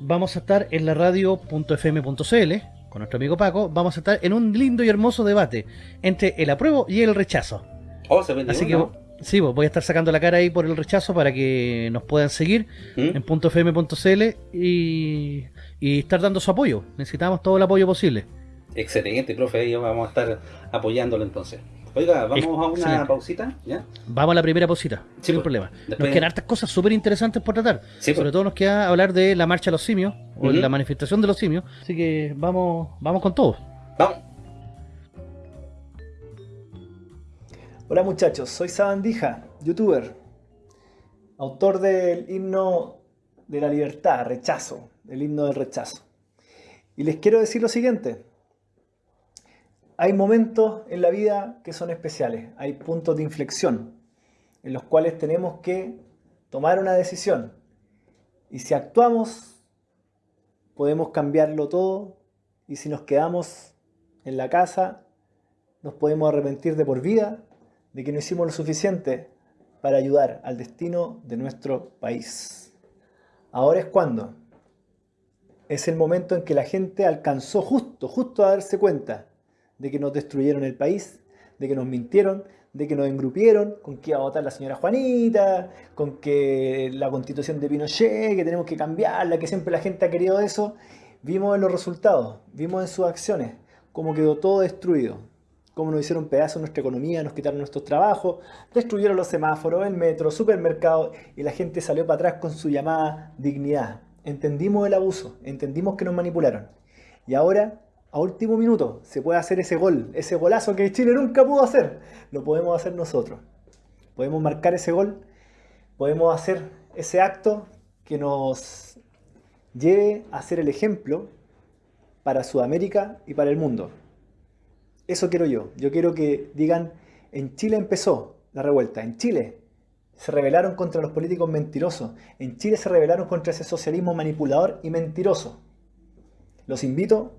vamos a estar en la radio.fm.cl con nuestro amigo Paco. Vamos a estar en un lindo y hermoso debate entre el apruebo y el rechazo. Oh, se Así que Sí, pues voy a estar sacando la cara ahí por el rechazo para que nos puedan seguir ¿Mm? en .fm.cl y, y estar dando su apoyo. Necesitamos todo el apoyo posible. Excelente, profe, vamos a estar apoyándolo entonces. Oiga, vamos a una pausita, ¿ya? Vamos a la primera pausita, sin pues, problema. Nos quedan hartas cosas súper interesantes por tratar. Pues. Sobre todo nos queda hablar de la marcha de los simios, o la manifestación de los simios. Así que vamos, vamos con todo. Vamos. Hola muchachos, soy Sabandija, youtuber, autor del himno de la libertad, rechazo, el himno del rechazo. Y les quiero decir lo siguiente, hay momentos en la vida que son especiales, hay puntos de inflexión en los cuales tenemos que tomar una decisión. Y si actuamos, podemos cambiarlo todo y si nos quedamos en la casa, nos podemos arrepentir de por vida de que no hicimos lo suficiente para ayudar al destino de nuestro país. Ahora es cuando. Es el momento en que la gente alcanzó justo, justo a darse cuenta de que nos destruyeron el país, de que nos mintieron, de que nos engrupieron, con que iba a votar la señora Juanita, con que la constitución de Pinochet, que tenemos que cambiarla, que siempre la gente ha querido eso. Vimos en los resultados, vimos en sus acciones, cómo quedó todo destruido cómo nos hicieron pedazos nuestra economía, nos quitaron nuestros trabajos, destruyeron los semáforos, el metro, supermercados y la gente salió para atrás con su llamada dignidad. Entendimos el abuso, entendimos que nos manipularon. Y ahora, a último minuto, se puede hacer ese gol, ese golazo que Chile nunca pudo hacer. Lo podemos hacer nosotros. Podemos marcar ese gol, podemos hacer ese acto que nos lleve a ser el ejemplo para Sudamérica y para el mundo. Eso quiero yo. Yo quiero que digan, en Chile empezó la revuelta, en Chile se rebelaron contra los políticos mentirosos, en Chile se rebelaron contra ese socialismo manipulador y mentiroso. Los invito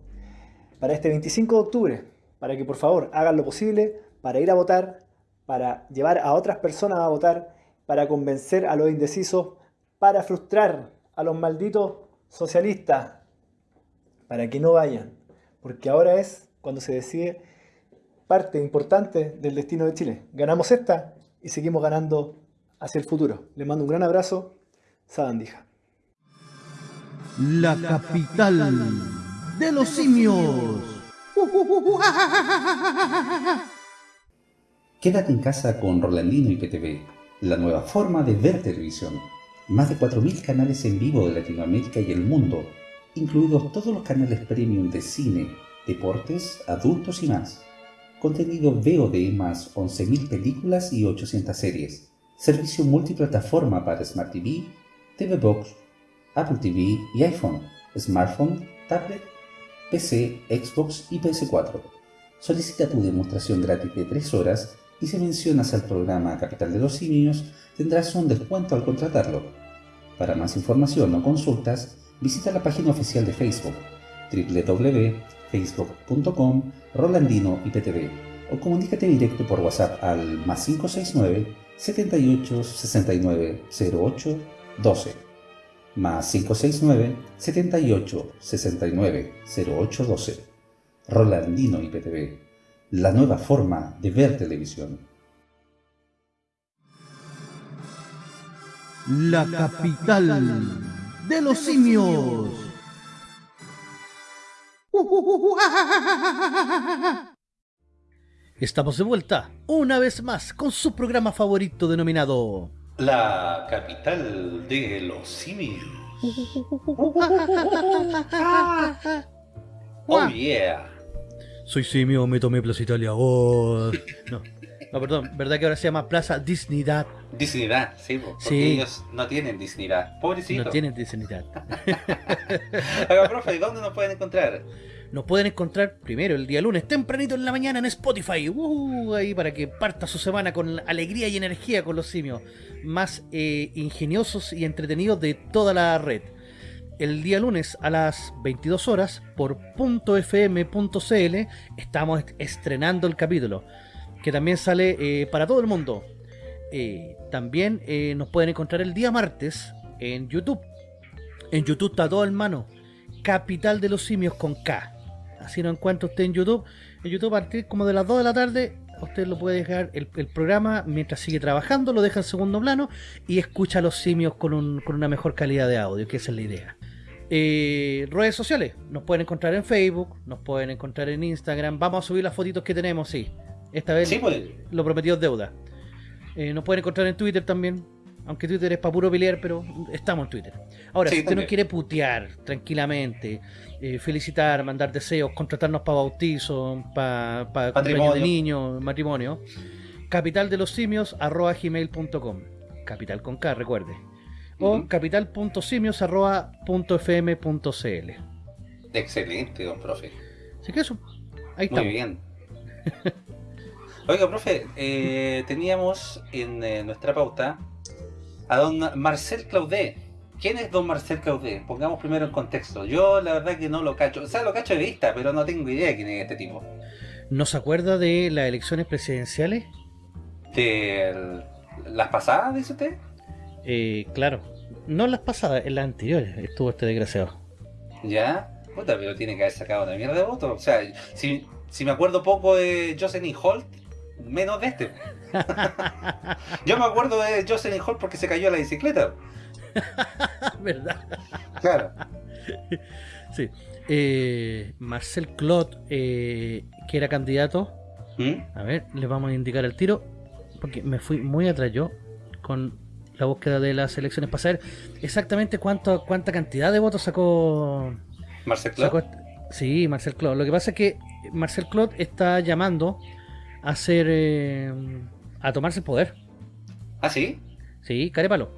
para este 25 de octubre, para que por favor hagan lo posible para ir a votar, para llevar a otras personas a votar, para convencer a los indecisos, para frustrar a los malditos socialistas, para que no vayan, porque ahora es cuando se decide parte importante del destino de Chile. Ganamos esta y seguimos ganando hacia el futuro. Les mando un gran abrazo, Sabandija. La capital de los simios. Quédate en casa con Rolandino y PTV, la nueva forma de ver televisión. Más de 4.000 canales en vivo de Latinoamérica y el mundo, incluidos todos los canales premium de cine, deportes, adultos y más. Contenido VOD más 11.000 películas y 800 series. Servicio multiplataforma para Smart TV, TV Box, Apple TV y iPhone, smartphone, tablet, PC, Xbox y PS4. Solicita tu demostración gratis de 3 horas y si mencionas al programa Capital de los Simios tendrás un descuento al contratarlo. Para más información o consultas, visita la página oficial de Facebook www.facebook.com Rolandino IPTV o comunícate directo por WhatsApp al más 569 78 69 08 12 más 569 78 69 08 12 Rolandino IPTV la nueva forma de ver televisión. La capital de los simios. Estamos de vuelta, una vez más, con su programa favorito denominado... La capital de los simios. oh yeah. Soy simio, me tomé Plaza Italia. Oh. No. No, perdón, ¿verdad que ahora se llama Plaza Disneydad? Disneydad, sí, porque ellos no tienen Disneydad. Pobrecito. No tienen Disneydad. Oiga, profe, ¿dónde nos pueden encontrar? Nos pueden encontrar primero el día lunes, tempranito en la mañana en Spotify. Uh, ahí para que parta su semana con alegría y energía con los simios. Más eh, ingeniosos y entretenidos de toda la red el día lunes a las 22 horas por .fm.cl estamos estrenando el capítulo que también sale eh, para todo el mundo. Eh, también eh, nos pueden encontrar el día martes en YouTube. En YouTube está todo en mano. Capital de los Simios con K. Así lo encuentra usted en YouTube. En YouTube a partir como de las 2 de la tarde usted lo puede dejar el, programa mientras sigue trabajando, lo deja en segundo plano y escucha a los simios con, con una mejor calidad de audio, que esa es la idea. Eh, redes sociales, nos pueden encontrar en Facebook, nos pueden encontrar en Instagram. Vamos a subir las fotitos que tenemos, sí. Esta vez pues. lo prometido es deuda. Eh, nos pueden encontrar en Twitter también. Aunque Twitter es para puro pelear, pero estamos en Twitter. Ahora, si usted nos quiere putear tranquilamente, eh, felicitar, mandar deseos, contratarnos para bautizo, para, para cumpleaños de niños, matrimonio, capital de los simios arroba gmail.com. Capital con K, recuerde o capital.simios.fm.cl. Excelente, don profe. Así que eso, ahí está. Muy bien. Oiga, profe, eh, teníamos en eh, nuestra pauta a don Marcel Claudet. ¿Quién es don Marcel Claudet? Pongamos primero en contexto. Yo la verdad que no lo cacho. O sea, lo cacho de vista, pero no tengo idea de quién es este tipo. ¿No se acuerda de las elecciones presidenciales? ¿De las pasadas, dice usted? Eh, claro, no las pasadas, en las anteriores estuvo este desgraciado. ¿Ya? Puta, pero tiene que haber sacado una mierda de votos. O sea, si, me acuerdo poco de Jocelyn Holt, menos de este. Yo me acuerdo de Jocelyn Holt porque se cayó a la bicicleta. ¿Verdad? Claro. Sí. Eh, Marcel Clot, eh, que era candidato. ¿Mm? A ver, le vamos a indicar el tiro. Porque me fui muy atrás yo con la búsqueda de las elecciones para saber exactamente cuánto, cuánta cantidad de votos sacó Marcel Claude. Sí, Marcel Claude. Lo que pasa es que Marcel Claude está llamando a hacer eh, a tomarse el poder. ¿Ah, sí? Sí, carépalo.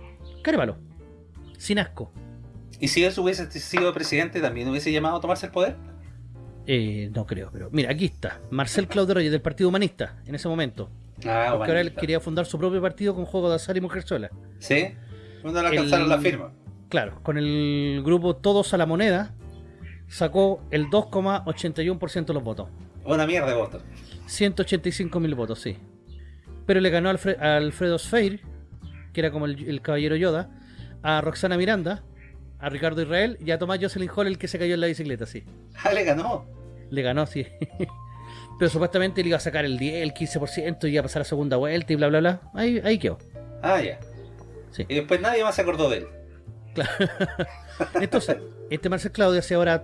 Carépalo. Sin asco. ¿Y si él hubiese sido presidente también hubiese llamado a tomarse el poder? Eh, no creo, pero mira, aquí está. Marcel Reyes del Partido Humanista, en ese momento. Ah, Porque ahora él quería fundar su propio partido con juego de azar y mujer sola. ¿Sí? ¿Dónde le alcanzaron la firma? Claro, con el grupo Todos a la Moneda sacó el 2,81% de los votos. Una mierda de votos. 185 mil votos, sí. Pero le ganó a, Alfredo Sfeir, que era como el, caballero Yoda, a Roxana Miranda, a Ricardo Israel y a Tomás Jocelyn Hall, el que se cayó en la bicicleta, sí. Ah, le ganó. Le ganó, sí. Pero supuestamente le iba a sacar el 10, el 15% y iba a pasar a segunda vuelta y bla, bla, bla. Ahí, ahí quedó. Ah, ya. Sí. Y después nadie más se acordó de él. Claro. Entonces, este Marcel Claudio hace ahora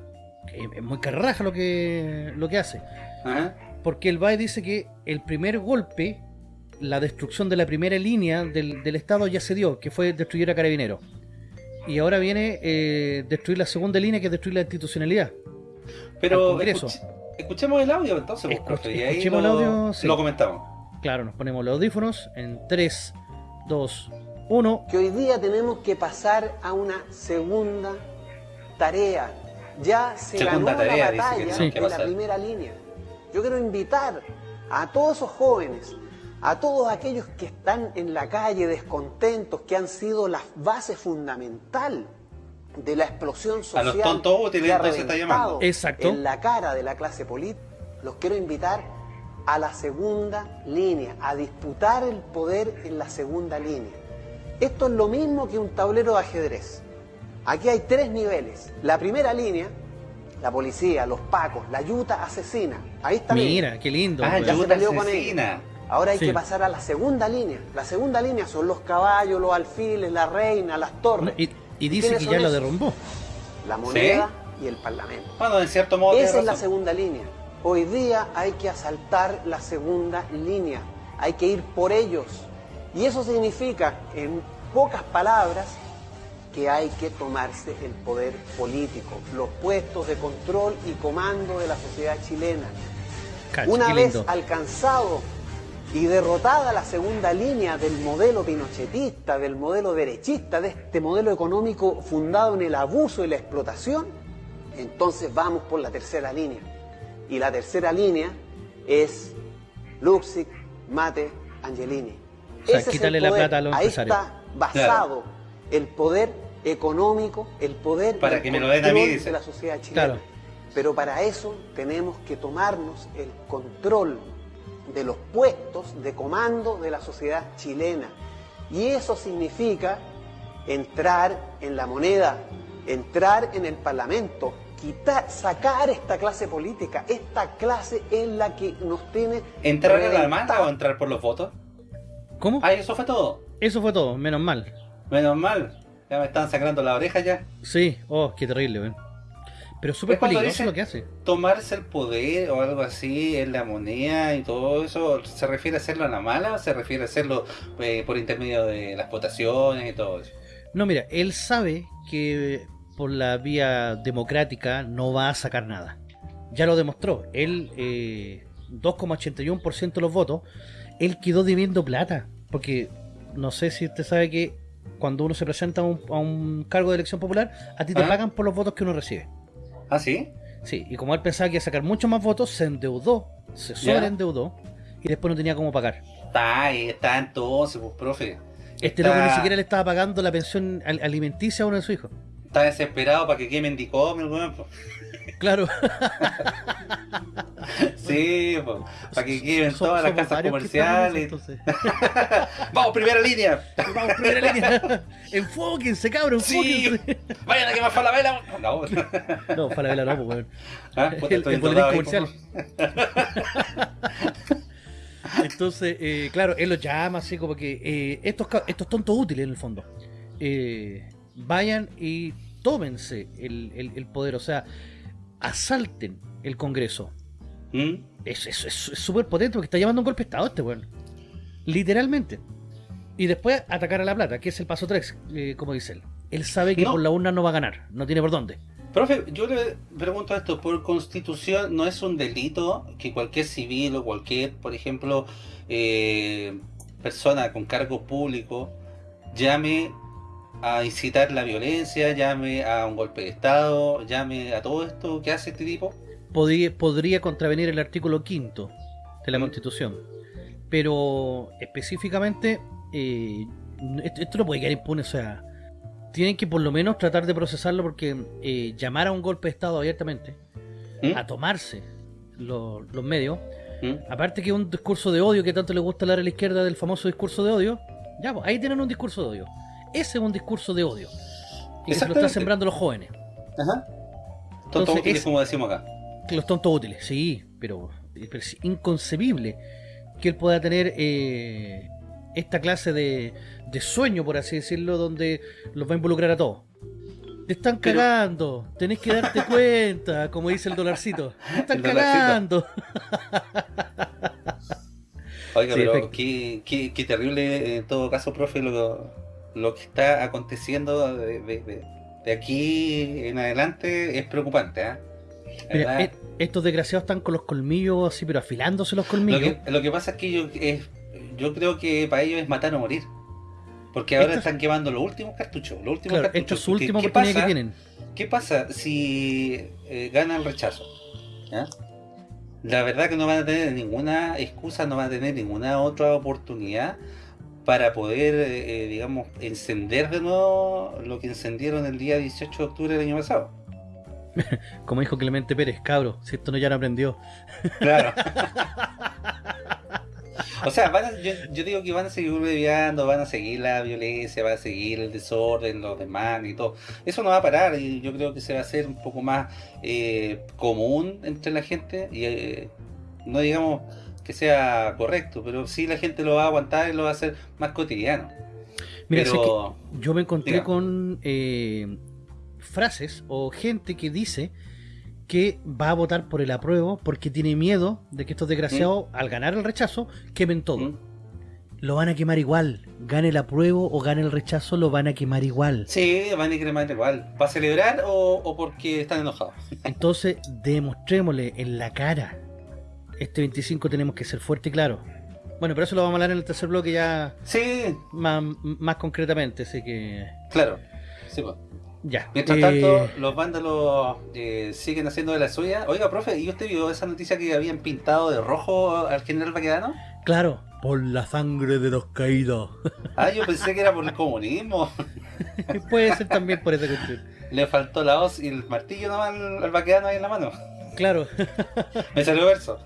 es muy carraja lo que, lo que hace. Porque el BAE dice que el primer golpe, la destrucción de la primera línea del, Estado ya se dio, que fue destruir a Carabinero. Y ahora viene eh, destruir la segunda línea, que es destruir la institucionalidad. Pero escuchemos el audio entonces, pues, escuchemos el audio, lo comentamos. Claro, nos ponemos los audífonos en 3, 2, 1. Que hoy día tenemos que pasar a una segunda tarea ya se ganó la batalla en la primera línea. Yo quiero invitar a todos esos jóvenes, a todos aquellos que están en la calle descontentos, que han sido la base fundamental de la explosión social a los tontos útiles, que está llamando. Exacto. en la cara de la clase política, los quiero invitar a la segunda línea, a disputar el poder en la segunda línea. Esto es lo mismo que un tablero de ajedrez. Aquí hay tres niveles. La primera línea, la policía, los pacos, la yuta asesina. Ahí está. Mira, qué lindo. Ah, ya se con ella. Ahora hay que pasar a la segunda línea. La segunda línea son los caballos, los alfiles, la reina, las torres. Y, dice que ya lo derrumbó. La moneda y el parlamento. Bueno, en cierto modo. Esa es la segunda línea. Hoy día hay que asaltar la segunda línea. Hay que ir por ellos. Y eso significa, en pocas palabras, que hay que tomarse el poder político, los puestos de control y comando de la sociedad chilena. Una vez alcanzado y derrotada la segunda línea del modelo pinochetista, del modelo derechista, de este modelo económico fundado en el abuso y la explotación, entonces vamos por la tercera línea. Y la tercera línea es Luxic, Mate, Angelini. Ese es el poder. la plata a los Ahí está basado el poder económico, el poder para que me lo den a mí, de la sociedad chilena. Pero para eso tenemos que tomarnos el control de los puestos de comando de la sociedad chilena. Y eso significa entrar en la moneda, entrar en el parlamento, quitar, sacar esta clase política. Esta clase es la que nos tiene... ¿Entrar en la manda o entrar por los votos? ¿Cómo? Ah, eso fue todo. Eso fue todo, menos mal. Menos mal. Ya me están sacando la oreja ya. Sí, oh, qué terrible, ven. Pero súper peligroso lo que hace. Tomarse el poder o algo así en la moneda y todo eso, ¿se refiere a hacerlo a la mala o se refiere a hacerlo eh, por intermedio de las votaciones y todo eso? No, mira, él sabe que por la vía democrática no va a sacar nada. Ya lo demostró. Él, eh, 2,81% de los votos, él quedó debiendo plata. Porque no sé si usted sabe que cuando uno se presenta a un, cargo de elección popular, a ti te ¿Ah? pagan por los votos que uno recibe. ¿Ah, sí? Sí, y como él pensaba que iba a sacar muchos más votos, se endeudó, se sobreendeudó y después no tenía cómo pagar. Está ahí, está entonces, pues, profe. Este loco ni siquiera le estaba pagando la pensión alimenticia a uno de sus hijos. Está desesperado para que quemen dicom, el Claro. sí, para que queden todas las casas comerciales. Vamos, primera línea. Vamos, primera línea. Enfóquense, cabrón, sí. Vayan a quemar Falabella. No, no Falabella no, pues, ¿Ah? el, el comercial. Entonces, eh, claro, él lo llama así como que eh, estos, estos tontos útiles en el fondo. Eh, vayan y tómense el, el poder, o sea, asalten el Congreso. ¿Mm? Es súper potente porque está llevando un golpe de Estado este weón. Literalmente. Y después atacar a la plata, que es el paso 3, eh, como dice él. Él sabe que por la urna no va a ganar, no tiene por dónde. Profe, yo le pregunto esto, por constitución no es un delito que cualquier civil o cualquier, por ejemplo, eh, persona con cargo público llame a incitar la violencia, llame a un golpe de Estado, llame a todo esto que hace este tipo? podría, podría contravenir el artículo quinto de la mm. Constitución. Pero específicamente, eh, esto, no puede quedar impune, o sea, tienen que por lo menos tratar de procesarlo porque eh, llamar a un golpe de Estado abiertamente, ¿Mm? a tomarse los, medios, ¿Mm? aparte que un discurso de odio que tanto le gusta hablar a la izquierda del famoso discurso de odio, ya, pues, ahí tienen un discurso de odio. Ese es un discurso de odio. Y se lo están sembrando los jóvenes. Ajá. Tontos útiles, como decimos acá. Los tontos útiles, sí, pero, es inconcebible que él pueda tener eh, esta clase de, de sueño, por así decirlo, donde los va a involucrar a todos. Te están cagando, tenés que darte cuenta, como dice el dolarcito. Te están cagando. Oiga, pero qué, qué, terrible en todo caso, profe, lo, lo que está aconteciendo de, aquí en adelante es preocupante. ¿eh? estos desgraciados están con los colmillos así, pero afilándose los colmillos. Lo que, pasa es que yo, yo creo que para ellos es matar o morir. Porque ahora están quemando los últimos cartuchos. Los últimos claro, cartuchos. Esto es su última oportunidad que tienen. ¿Qué pasa si eh, gana el rechazo? La verdad que no van a tener ninguna excusa, no van a tener ninguna otra oportunidad para poder, eh, digamos, encender de nuevo lo que encendieron el día 18 de octubre del año pasado. Como dijo Clemente Pérez, cabro, si esto no ya no aprendió. Claro. o sea, yo, digo que van a seguir bebiendo, van a seguir la violencia, van a seguir el desorden, los demás y todo. Eso no va a parar y yo creo que se va a hacer un poco más eh, común entre la gente y eh, no digamos que sea correcto, pero sí la gente lo va a aguantar y lo va a hacer más cotidiano. Mira, yo me encontré con eh, frases o gente que dice que va a votar por el apruebo porque tiene miedo de que estos desgraciados, ¿Mm? al ganar el rechazo, quemen todo. ¿Mm? Lo van a quemar igual. Gane el apruebo o gane el rechazo, lo van a quemar igual. Sí, van a quemar igual. ¿Para celebrar o, o porque están enojados? Entonces, demostrémosle en la cara este 25 tenemos que ser fuerte y claro. Bueno, pero eso lo vamos a hablar en el tercer bloque ya. Sí. Más, más concretamente, así que. Claro. Sí, pues. Ya. Mientras tanto, eh, los vándalos eh, siguen haciendo de la suya. Oiga, profe, ¿y usted vio esa noticia que habían pintado de rojo al general Baquedano? Claro, por la sangre de los caídos. Ah, yo pensé que era por el comunismo. Puede ser también por esa cuestión. Le faltó la hoz y el martillo nomás al, al Baquedano ahí en la mano. Claro. Me salió verso.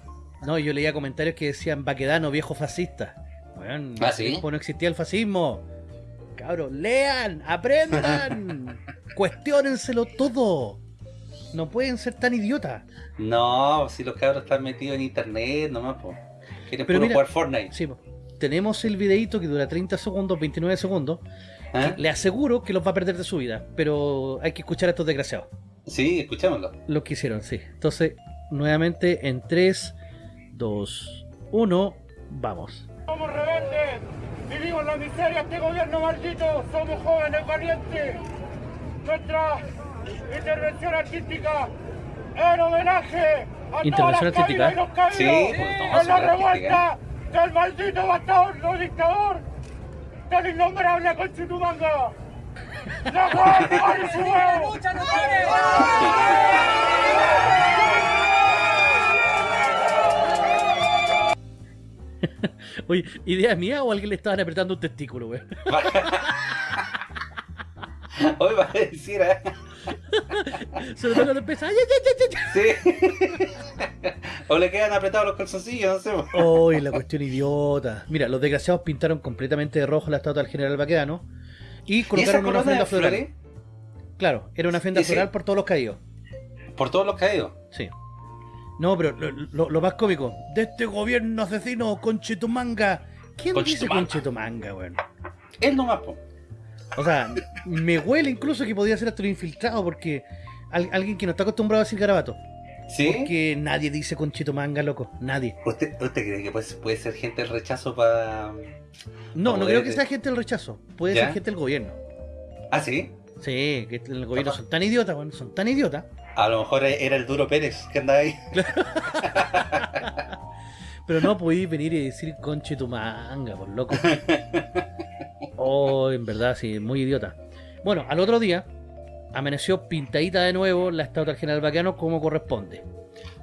No, yo leía comentarios que decían Baquedano, viejo fascista. Bueno, ¿Ah, no existía el fascismo. Cabros, lean, aprendan, cuestionenselo todo. No pueden ser tan idiotas. No, si los cabros están metidos en internet nomás, pues. Quieren Pero jugar Fortnite. Sí, tenemos el videito que dura 30 segundos, 29 segundos. ¿Ah? Le aseguro que los va a perder de su vida, pero hay que escuchar a estos desgraciados. Sí, escuchémoslo. Lo que hicieron, sí. Entonces, nuevamente en 3, 2, 1, vamos. Somos rebeldes, vivimos la miseria este gobierno maldito, somos jóvenes valientes. Nuestra intervención artística en homenaje a intervención todas las y los caídos sí, en la revuelta del maldito bastardo dictador del innombrable Conchitumanga. ¡La guardia y su huevo! Oye, ¿idea mía o alguien le estaban apretando un testículo, güey? Hoy va a decir, ¿eh? Se lo cuando empieza. Sí. o le quedan apretados los calzoncillos, no sé. Uy, la cuestión idiota. Mira, los desgraciados pintaron completamente de rojo la estatua del general Baquedano y colocaron una ofrenda floral. Claro, era una ofrenda floral por todos los caídos. ¿Por todos los caídos? Sí. No, pero lo, más cómico, de este gobierno asesino, Conchetumanga. ¿Quién dice Conchetumanga, weón? Él nomás, po. O sea, me huele incluso que podría ser hasta un infiltrado, porque alguien que no está acostumbrado a decir garabato. ¿Sí? Porque nadie dice Conchetumanga, loco. Nadie. ¿Usted, usted cree que puede, puede ser gente del rechazo para.? No, no creo que sea gente del rechazo. Puede ser gente del gobierno. ¿Ah, sí? Sí, que el gobierno son tan idiotas, bueno, son tan idiotas a lo mejor era el duro Pérez que andaba ahí. Pero no podí venir y decir conche tu manga, por loco. Oh, en verdad, sí, muy idiota. Bueno, al otro día, amaneció pintadita de nuevo la estatua del general Baqueano como corresponde.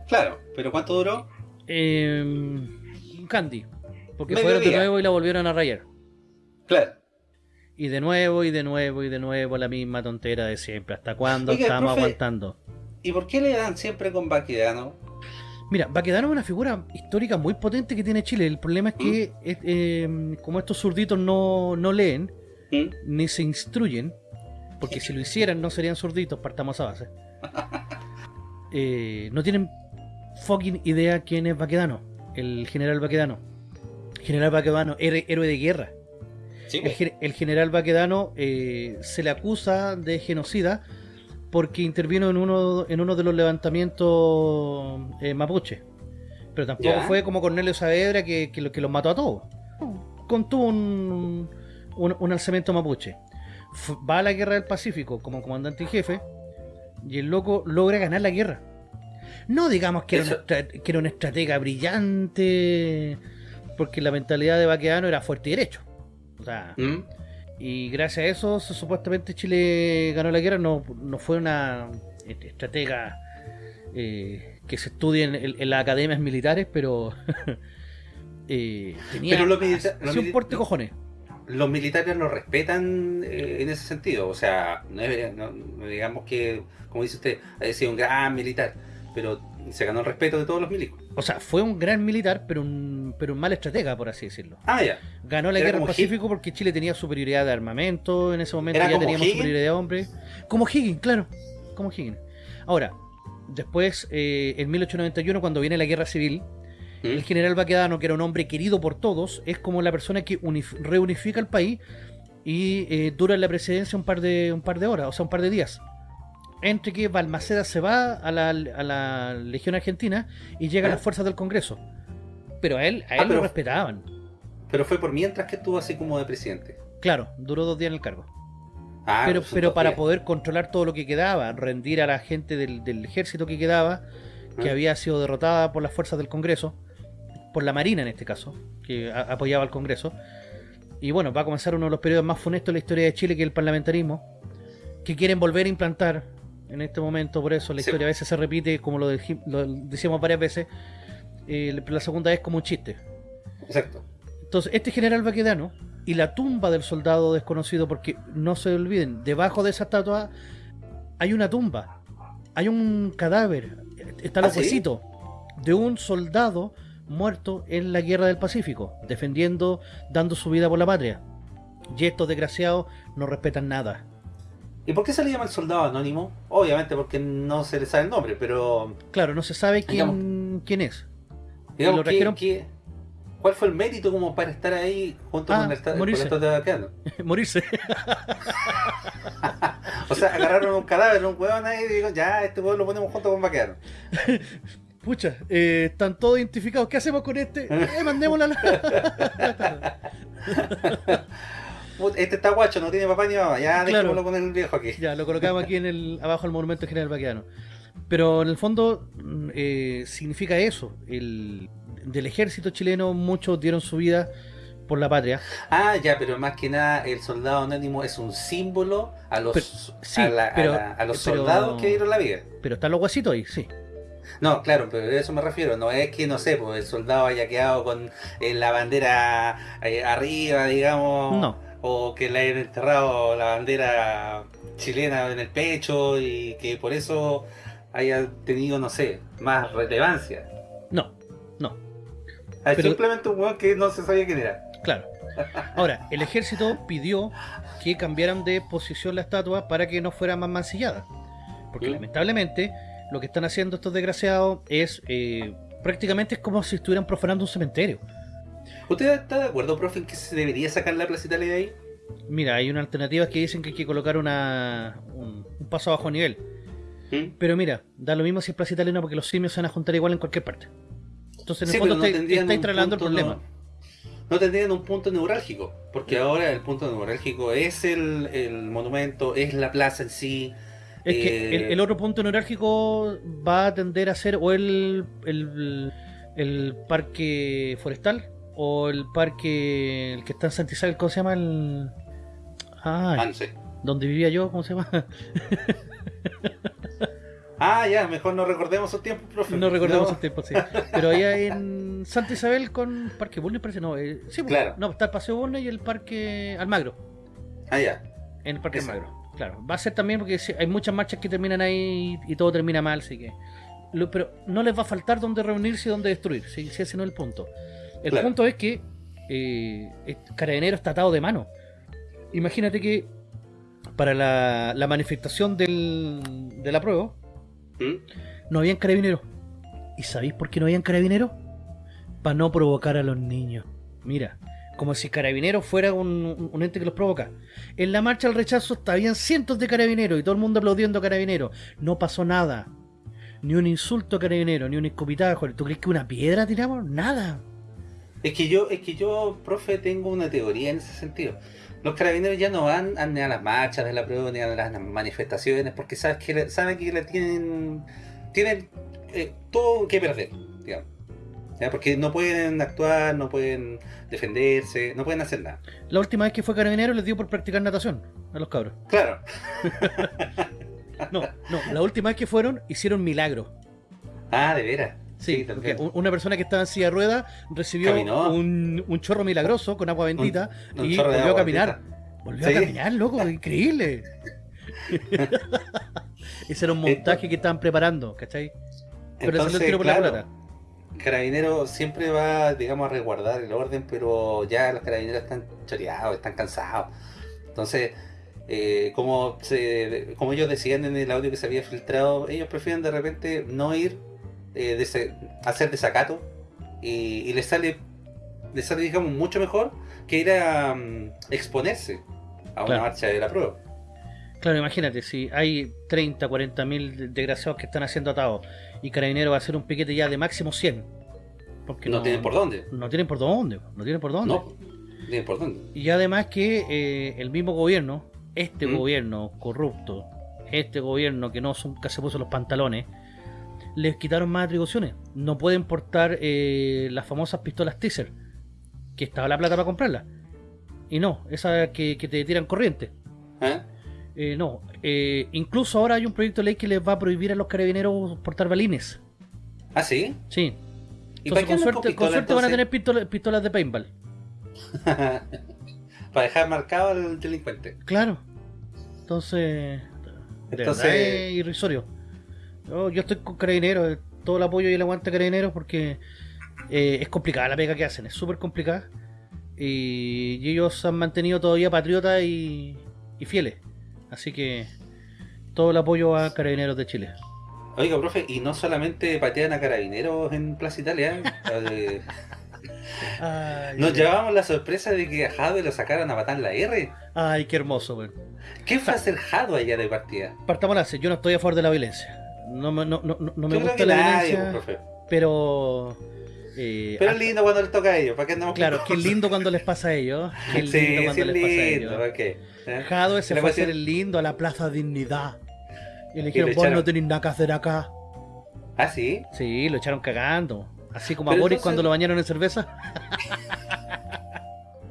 Claro, pero ¿cuánto duró? Eh, Candy. Porque fueron de nuevo y la volvieron a rayar. Claro. Y de nuevo, y de nuevo, y de nuevo la misma tontera de siempre. ¿Hasta cuándo estamos aguantando? ¿Y por qué le dan siempre con Baquedano? Mira, Baquedano es una figura histórica muy potente que tiene Chile. El problema es que, ¿Mm? eh, como estos zurditos no, no leen, ¿Mm? ni se instruyen, porque si lo hicieran no serían zurditos, partamos a base. Eh, no tienen fucking idea quién es Baquedano, el general Baquedano. General Baquedano, héroe de guerra. El, general Baquedano eh, se le acusa de genocida porque intervino en uno, en uno de los levantamientos eh, mapuche. Pero tampoco fue como Cornelio Saavedra que, que, que, los mató a todos. Contuvo un, un, alzamiento mapuche. va a la guerra del Pacífico como comandante y jefe y el loco logra ganar la guerra. No digamos que, era una, que era una estratega brillante, porque la mentalidad de Baquedano era fuerte y derecho. ¿Mm? Y gracias a eso, supuestamente Chile ganó la guerra. No, no fue una estratega eh, que se estudie en, las academias militares, pero eh, tenía pero un porte cojones. Los militares lo respetan eh, en ese sentido. O sea, no, digamos que, como dice usted, ha sido un gran militar, pero se ganó el respeto de todos los milicos. O sea, fue un gran militar, pero un, pero un mal estratega, por así decirlo. Ah, ya. Ganó la guerra del Pacífico porque Chile tenía superioridad de armamento, en ese momento ya teníamos superioridad de hombres. Como Higgins, claro, como Higgins. Ahora, después, eh, en 1891, cuando viene la guerra civil, ¿Mm? el general Baquedano, que era un hombre querido por todos, es como la persona que reunifica el país y eh, dura la presidencia un par de un par de horas, o sea, un par de días entre que Balmaceda se va a la, a la Legión Argentina y llegan las fuerzas del Congreso. Pero a él, a ah, él lo respetaban. Pero fue por mientras que estuvo así como de presidente. Claro, duró dos días en el cargo. Ah, pero pero para poder controlar todo lo que quedaba, rendir a la gente del, ejército que quedaba, que ah. había sido derrotada por las fuerzas del Congreso, por la Marina en este caso, que apoyaba al Congreso. Y bueno, va a comenzar uno de los periodos más funestos de la historia de Chile, que es el parlamentarismo, que quieren volver a implantar en este momento, por eso la historia a veces se repite, como lo, decíamos varias veces, eh, la segunda vez como un chiste. Exacto. Entonces, este general Baquedano y la tumba del soldado desconocido, porque no se olviden, debajo de esa estatua hay una tumba, hay un cadáver, está el ¿Ah, de un soldado muerto en la guerra del Pacífico, defendiendo, dando su vida por la patria. Y estos desgraciados no respetan nada. ¿Y por qué se le llama el soldado anónimo? Obviamente porque no se le sabe el nombre, pero... Claro, no se sabe quién, quién es. Digamos, ¿Cuál fue el mérito como para estar ahí junto con ah, el, morirse. de Baquedano? morirse. o sea, agarraron un cadáver, un huevón ahí y digo, ya, este huevón lo ponemos junto con Baquedano. Pucha, eh, están todos identificados. ¿Qué hacemos con este? Eh, mandémosla. Este está guacho, no tiene papá ni mamá, ya dejémoslo con el viejo aquí. Ya, lo colocamos aquí en el, abajo del monumento general vaqueano. Pero en el fondo mm, eh, significa eso, el, del ejército chileno muchos dieron su vida por la patria. Ah, ya, pero más que nada el soldado anónimo es un símbolo a los, a, los soldados que dieron la vida. Pero están los huesitos ahí, sí. No, claro, pero a eso me refiero. No es que, no sé, pues el soldado haya quedado con eh, la bandera eh, arriba, digamos. No o que le hayan enterrado la bandera chilena en el pecho y que por eso haya tenido, no sé, más relevancia. No, no. Ah, simplemente un hueón que no se sabía quién era. Claro. Ahora, el ejército pidió que cambiaran de posición la estatua para que no fuera más mancillada. Porque ¿Mm? lamentablemente lo que están haciendo estos desgraciados es eh, prácticamente es como si estuvieran profanando un cementerio. ¿Usted está de acuerdo, profe, en que se debería sacar la Plaza Italia de ahí? Mira, hay una alternativa que dicen que hay que colocar una, un, paso a bajo nivel. ¿Mm? Pero mira, da lo mismo si es Plaza Italia porque los simios se van a juntar igual en cualquier parte. Entonces en el fondo está instalando el problema. No, tendrían un punto neurálgico, porque ahora el punto neurálgico es el, el monumento, es la plaza en sí. Es que el, eh, el, otro punto neurálgico va a tender a ser o el, el, el parque forestal o el parque, el que está en Santa Isabel, ¿cómo se llama? El... Ah, donde vivía yo, ¿cómo se llama? Ah, ya, mejor no recordemos esos tiempos, profe. No recordemos esos tiempos, sí. Pero allá en Santa Isabel con Parque Bulnes parece, no. Eh, sí, pues, claro. No, está el Paseo Bulnes y el Parque Almagro. Ah, ya. En el Parque Almagro, claro. Va a ser también porque hay muchas marchas que terminan ahí y todo termina mal, así que... pero no les va a faltar dónde reunirse y dónde destruir, si ese no es el punto. El punto es que eh, Carabinero está atado de mano. Imagínate que para la, la manifestación del, de la prueba ¿Mm? no habían carabineros. ¿Y sabéis por qué no habían carabineros? Para no provocar a los niños. Mira, como si carabineros fuera un, ente que los provoca. En la marcha al rechazo habían cientos de carabineros y todo el mundo aplaudiendo a carabineros. No pasó nada. Ni un insulto a carabineros, ni un escupitajo. ¿Tú crees que una piedra tiramos? Nada. Es que yo, es que yo, profe, tengo una teoría en ese sentido. Los carabineros ya no van ni a las marchas de la prueba ni a las manifestaciones porque saben que, saben que tienen, tienen eh, todo que perder, digamos. Porque no pueden actuar, no pueden defenderse, no pueden hacer nada. La última vez que fue carabinero les dio por practicar natación a los cabros. Claro. no, no, la última vez que fueron hicieron milagro. Ah, de veras. Sí, porque una persona que estaba en silla de ruedas recibió un, un, chorro milagroso con agua bendita y volvió a caminar. Volvió a caminar, loco, increíble. Ese era un montaje que estaban preparando, ¿cachai? Pero Entonces, tiro por la plata. Carabinero siempre va, digamos, a resguardar el orden, pero ya los carabineros están choreados, están cansados. Entonces, eh, como, se, como ellos decían en el audio que se había filtrado, ellos prefieren de repente no ir eh, hacer desacato y, y le sale le sale digamos mucho mejor que ir a mm, exponerse a una marcha de la prueba. Claro, imagínate, si hay 30, 40 mil desgraciados que están haciendo atados y Carabinero va a hacer un piquete ya de máximo 100. Porque no, tienen por dónde. No tienen por dónde, no tienen por dónde. No, tienen por dónde. Y además que eh, el mismo gobierno, este ¿Mm? gobierno corrupto, este gobierno que no se puso los pantalones, les quitaron más atribuciones. No pueden portar eh, las famosas pistolas teaser, que estaba la plata para comprarlas. Y no, esas que, te tiran corriente. ¿Eh? Eh, no, incluso ahora hay un proyecto de ley que les va a prohibir a los carabineros portar balines. ¿Ah, sí? Sí. ¿Y con, suerte, con suerte van a tener pistolas, de paintball. para dejar marcado al delincuente. Claro. Entonces, Entonces... es irrisorio. Yo, estoy con carabineros, todo el apoyo y el aguante a carabineros porque eh, es complicada la pega que hacen, es súper complicada. Y, ellos han mantenido todavía patriotas y, fieles. Así que todo el apoyo a carabineros de Chile. Oiga, profe, y no solamente patean a carabineros en Plaza Italia. ¿eh? Nos llevamos la sorpresa de que a Jadwe lo sacaran a matar la R. Ay, qué hermoso, güey. ¿Qué fue hacer Jadwe allá de partida? Partamos la yo no estoy a favor de la violencia no, no, no, no me gusta la violencia, pero... Eh, pero es lindo cuando les toca a ellos, ¿para qué andamos Claro, qué lindo cuando les pasa a ellos. Qué lindo sí, cuando les pasa a ellos. Okay. ¿Eh? Jadwe se fue a hacer el lindo a la Plaza Dignidad. Y le dijeron, vos no tenés nada que hacer acá. ¿Ah, sí? Sí, lo echaron cagando. Así como a Boris cuando lo bañaron en cerveza.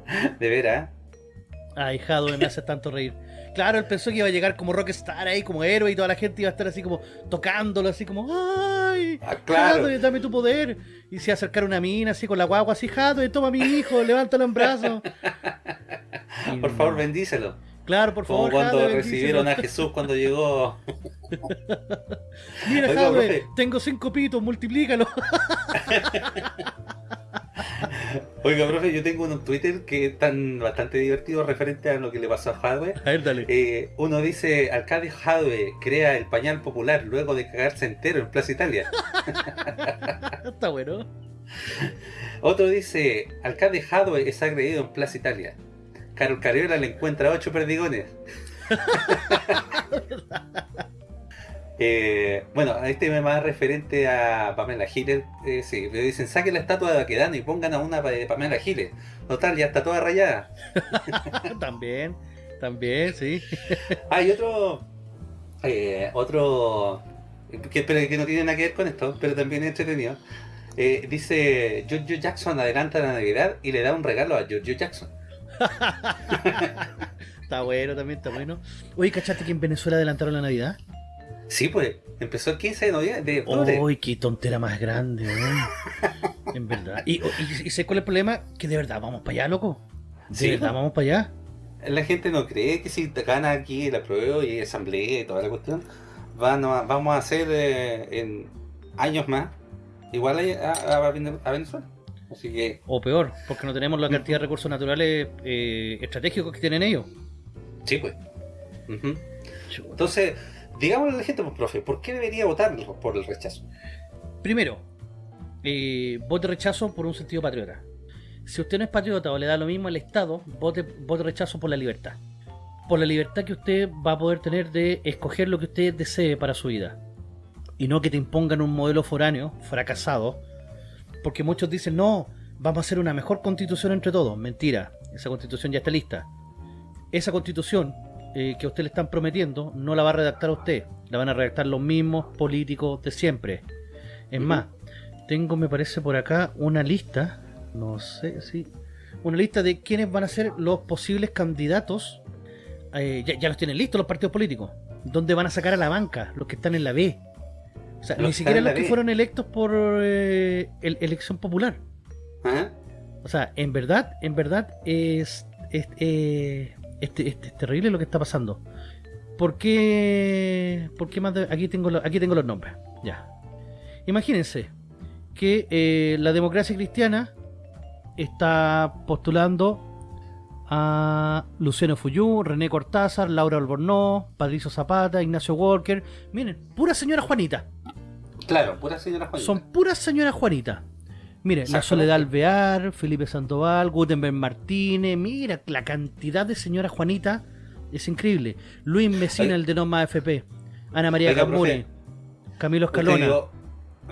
De veras. Ay, Jadwe me hace tanto reír. Claro, él pensó que iba a llegar como rockstar ahí, como héroe, y toda la gente iba a estar así como tocándolo, así como, ¡ay! Ah, claro. dame tu poder. Y se acercar una mina así con la guagua, así, Jado, toma a mi hijo, levántalo en brazos. por favor, bendícelo. Claro, por favor. Como cuando recibieron a Jesús cuando llegó. Mira, Jadwe, tengo cinco pitos, multiplícalo. Oiga, profe, yo tengo un Twitter que es tan bastante divertido referente a lo que le pasó a Hadwe. A ver, dale. Eh, uno dice, alcalde Hadwe crea el pañal popular luego de cagarse entero en Plaza Italia. Está bueno. Otro dice, alcalde Hadwe es agredido en Plaza Italia. Carol Cariola le encuentra ocho perdigones. Eh, bueno, este es más referente a Pamela Giles. Eh, sí, le dicen, saquen la estatua de Baquedano y pongan a una de Pamela Giles. Total, ya está toda rayada. también, también, sí. Hay otro, eh, otro, que, que no tiene nada que ver con esto, pero también es entretenido. Eh, dice, Giorgio Jackson adelanta la Navidad y le da un regalo a Giorgio Jackson. está bueno también, está bueno. Oye, ¿cachaste que en Venezuela adelantaron la Navidad? Sí, pues, empezó el 15 de noviembre. ¡Uy, qué tontera más grande, En verdad. Y, sé cuál es el problema, que de verdad vamos para allá, loco. De verdad pues. vamos para allá. La gente no cree que si te gana aquí la prueba y asamblea y toda la cuestión, van vamos a hacer eh, en años más igual a, Venezuela. Así que... O peor, porque no tenemos la cantidad de recursos naturales eh, estratégicos que tienen ellos. Sí, pues. Entonces, Digámosle a la gente, pues, profe, ¿por qué debería votar por el rechazo? Primero, eh, vote rechazo por un sentido patriota. Si usted no es patriota o le da lo mismo al Estado, vote, vote rechazo por la libertad. Por la libertad que usted va a poder tener de escoger lo que usted desee para su vida. Y no que te impongan un modelo foráneo, fracasado. Porque muchos dicen, no, vamos a hacer una mejor constitución entre todos. Mentira, esa constitución ya está lista. Esa constitución eh, que a usted le están prometiendo no la va a redactar usted, la van a redactar los mismos políticos de siempre. Es más, tengo, me parece por acá, una lista, no sé si... Una lista de quiénes van a ser los posibles candidatos, eh, ya, los tienen listos los partidos políticos, donde van a sacar a la banca, los que están en la B. O sea, ni siquiera los que fueron electos por eh, elección popular. O sea, en verdad, en verdad es, es este, este, es terrible lo que está pasando. ¿Por qué, por qué más aquí, tengo aquí tengo los nombres. Ya. Imagínense que eh, la democracia cristiana está postulando a Luciano Fuyú, René Cortázar, Laura Albornoz, Patricio Zapata, Ignacio Walker. Miren, pura señora Juanita. Claro, pura señora Juanita. Son puras señoras Juanita. Mire, la Soledad Alvear, Felipe Sandoval, Gutenberg Martínez, mira, la cantidad de señora Juanita es increíble. Luis Mesina, el de Noma FP, Ana María Camure, Camilo Escalona.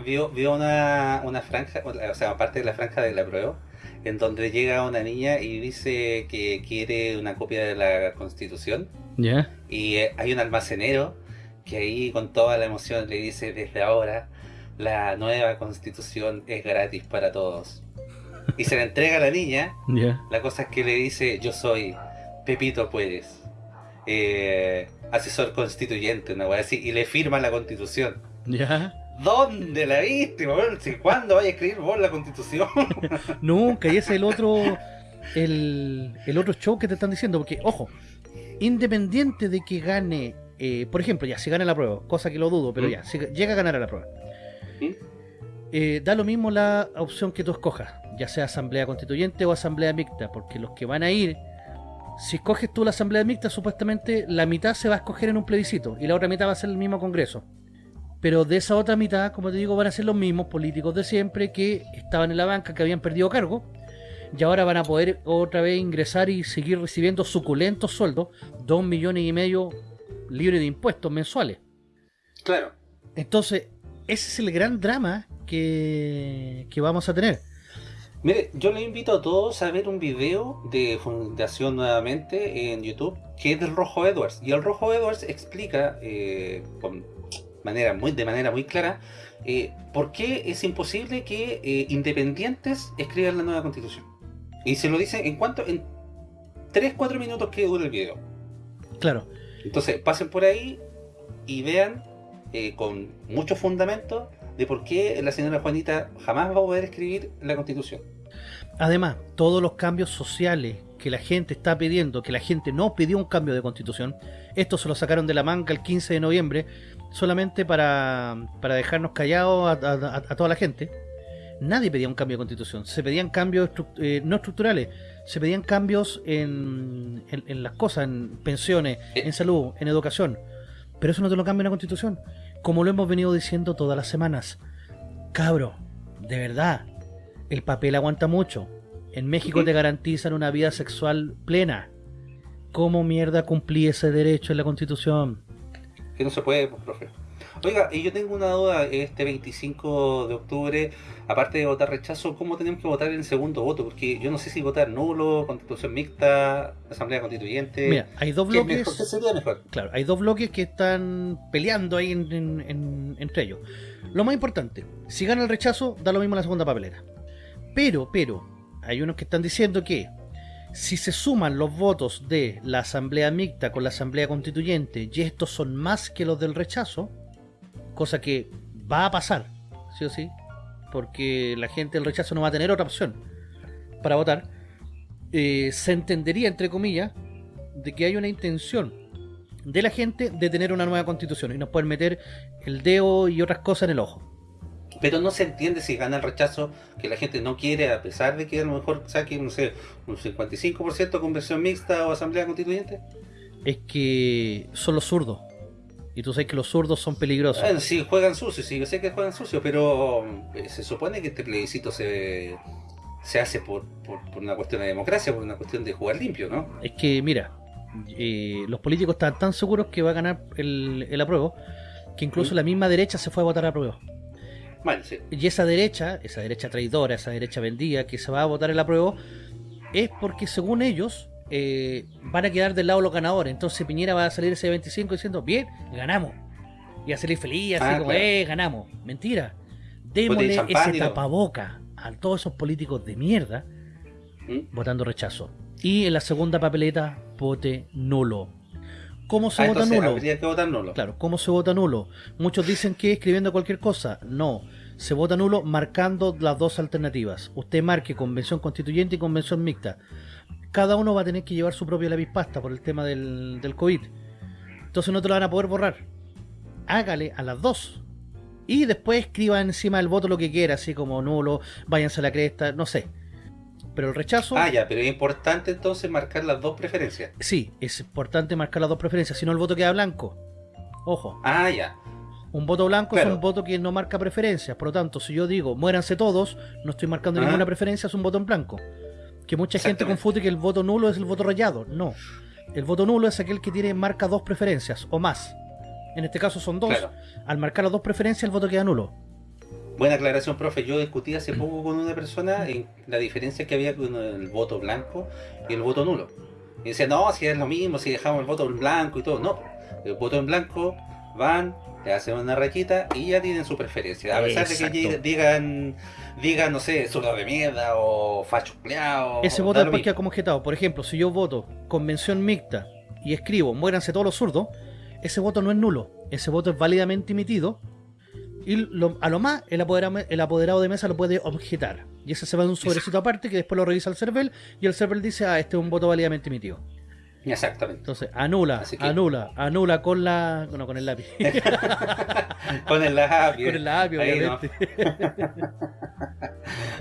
Vio, vio, una, una, franja, o sea, aparte de la franja de la prueba, en donde llega una niña y dice que quiere una copia de la Constitución. ¿Ya? Y eh, hay un almacenero que ahí con toda la emoción le dice desde ahora la nueva constitución es gratis para todos. Y se la entrega a la niña. La cosa es que le dice, yo soy Pepito Puedes, eh, asesor constituyente, una así, y le firma la constitución. ¿Dónde la viste? ¿Cuándo vaya a escribir vos la constitución? Nunca, y ese es el otro, el, el otro show que te están diciendo, porque, ojo, independiente de que gane, eh, por ejemplo, ya, si gana la prueba, cosa que lo dudo, pero ¿Mm? ya, si llega a ganar a la prueba eh, da lo mismo la opción que tú escojas, ya sea asamblea constituyente o asamblea mixta, porque los que van a ir, si escoges tú la asamblea mixta, supuestamente la mitad se va a escoger en un plebiscito y la otra mitad va a ser el mismo congreso. Pero de esa otra mitad, como te digo, van a ser los mismos políticos de siempre que estaban en la banca, que habían perdido cargo, y ahora van a poder otra vez ingresar y seguir recibiendo suculentos sueldos, dos millones y medio libres de impuestos mensuales. Claro. Entonces, ese es el gran drama que, vamos a tener. Mire, yo le invito a todos a ver un video de Fundación nuevamente en YouTube, que es del Rojo Edwards. Y el Rojo Edwards explica eh, con manera muy, de manera muy clara eh, por qué es imposible que eh, independientes escriban la nueva constitución. Y se lo dice en cuanto en 3-4 minutos que dura el video. Claro. Entonces pasen por ahí y vean eh, con muchos fundamentos de por qué la señora Juanita jamás va a poder escribir la Constitución. Además, todos los cambios sociales que la gente está pidiendo, que la gente no pidió un cambio de constitución, esto se lo sacaron de la manga el 15 de noviembre, solamente para, dejarnos callados a, toda la gente. Nadie pedía un cambio de constitución, se pedían cambios eh, no estructurales, se pedían cambios en, en, las cosas, en pensiones, eh. en salud, en educación. Pero eso no te lo cambia la constitución. Como lo hemos venido diciendo todas las semanas. Cabro, de verdad, el papel aguanta mucho. En México te garantizan una vida sexual plena. ¿Cómo mierda cumplí ese derecho en la constitución? Que no se puede, pues, profe. Oiga, y yo tengo una duda, este 25 de octubre, aparte de votar rechazo, ¿cómo tenemos que votar en segundo voto? Porque yo no sé si votar nulo, constitución mixta, asamblea constituyente... Mira, hay dos bloques... ¿Qué sería mejor? Claro, hay dos bloques que están peleando ahí entre ellos. Lo más importante, si gana el rechazo, da lo mismo la segunda papelera. Pero, pero, hay unos que están diciendo que si se suman los votos de la asamblea mixta con la asamblea constituyente y estos son más que los del rechazo, cosa que va a pasar, sí o sí, porque la gente del rechazo no va a tener otra opción para votar, eh, se entendería, entre comillas, de que hay una intención de la gente de tener una nueva constitución y nos pueden meter el dedo y otras cosas en el ojo. Pero no se entiende si gana el rechazo que la gente no quiere, a pesar de que a lo mejor saque, no sé, un 55% conversión mixta o asamblea constituyente. Es que son los zurdos. Y tú sabes que los zurdos son peligrosos. Sí, juegan sucio, sí, yo sé que juegan sucio, pero eh, se supone que este plebiscito se, se hace por, una cuestión de democracia, por una cuestión de jugar limpio, ¿no? Es que, mira, eh, los políticos están tan seguros que va a ganar el, el apruebo, que incluso ¿Mm? la misma derecha se fue a votar a apruebo. Y esa derecha, esa derecha traidora, esa derecha vendida que se va a votar el apruebo, es porque según ellos eh, van a quedar del lado los ganadores. Entonces Piñera va a salir ese 25 diciendo, bien, ganamos. Y a salir feliz, así ah, como, eh, ganamos. Mentira. Démosle ese tapaboca a todos esos políticos de mierda ¿Mm? votando rechazo. Y en la segunda papeleta, vote nulo. ¿Cómo se ah, vota nulo? nulo? Claro, ¿cómo se vota nulo? Muchos dicen que escribiendo cualquier cosa. No, se vota nulo marcando las dos alternativas. Usted marque convención constituyente y convención mixta. Cada uno va a tener que llevar su propio lápiz pasta por el tema del, del COVID. Entonces no te lo van a poder borrar. Hágale a las dos. Y después escriba encima del voto lo que quiera, así como nulo, váyanse a la cresta, no sé pero el rechazo... Ah, ya, pero es importante entonces marcar las dos preferencias. Sí, es importante marcar las dos preferencias, si no el voto queda blanco. Ojo. Ah, ya. Un voto blanco es un voto que no marca preferencias, por lo tanto, si yo digo muéranse todos, no estoy marcando ninguna preferencia, es un voto en blanco. Que mucha gente confunde que el voto nulo es el voto rayado. No. El voto nulo es aquel que tiene marca dos preferencias o más. En este caso son dos. Al marcar las dos preferencias, el voto queda nulo. Buena aclaración, profe. Yo discutí hace poco con una persona en la diferencia que había con el voto blanco y el voto nulo. Y decía, no, si es lo mismo, si dejamos el voto en blanco y todo. No, el voto en blanco van, le hacen una rayita y ya tienen su preferencia. A pesar de que digan, digan, no sé, zurdo de mierda o facho Ese voto después queda como objetado. Por ejemplo, si yo voto convención mixta y escribo muéranse todos los zurdos, ese voto no es nulo. Ese voto es válidamente emitido y a lo más, el apoderado, de mesa lo puede objetar. Y ese se va en un sobrecito aparte que después lo revisa el server y el server dice, ah, este es un voto válidamente emitido. Exactamente. Entonces, anula, anula, anula con la. No, con el lápiz. con el lápiz. Con el lápiz, obviamente.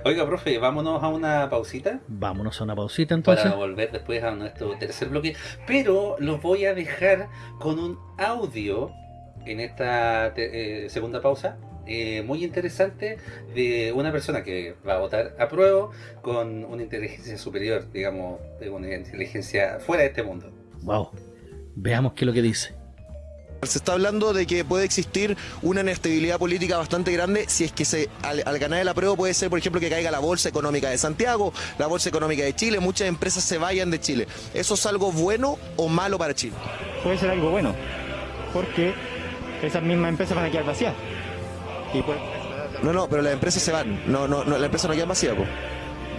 Oiga, profe, vámonos a una pausita. Vámonos a una pausita entonces. Para volver después a nuestro tercer bloque. Pero los voy a dejar con un audio en esta eh, segunda pausa eh, muy interesante de una persona que va a votar a prueba con una inteligencia superior, digamos, de una inteligencia fuera de este mundo. Wow, veamos qué es lo que dice. Se está hablando de que puede existir una inestabilidad política bastante grande si es que se, al, ganar el apruebo puede ser, por ejemplo, que caiga la Bolsa Económica de Santiago, la Bolsa Económica de Chile, muchas empresas se vayan de Chile. ¿Eso es algo bueno o malo para Chile? Puede ser algo bueno, porque esas mismas empresas van a quedar vacías. Y pues... No, no, pero las empresas se van, no, no, no la empresa no queda vacía, pues.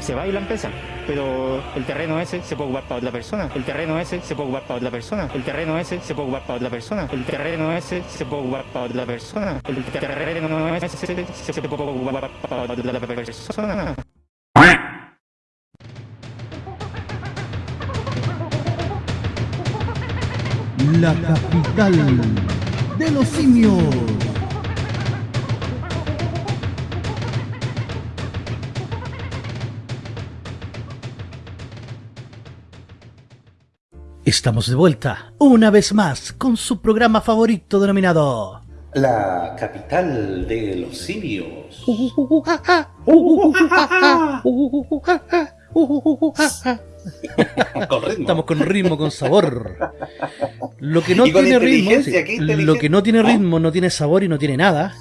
Se va y la empresa, pero el terreno ese se puede ocupar para otra persona, el terreno ese se puede ocupar para otra persona, el terreno ese se puede ocupar para otra persona, el terreno ese se puede ocupar para otra persona, el terreno ese se puede ocupar para otra persona. La capital de los simios. Estamos de vuelta, una vez más, con su programa favorito denominado... La capital de los simios. Estamos con ritmo, con sabor. Lo que no tiene ritmo, lo que no tiene ritmo, no tiene sabor y no tiene nada.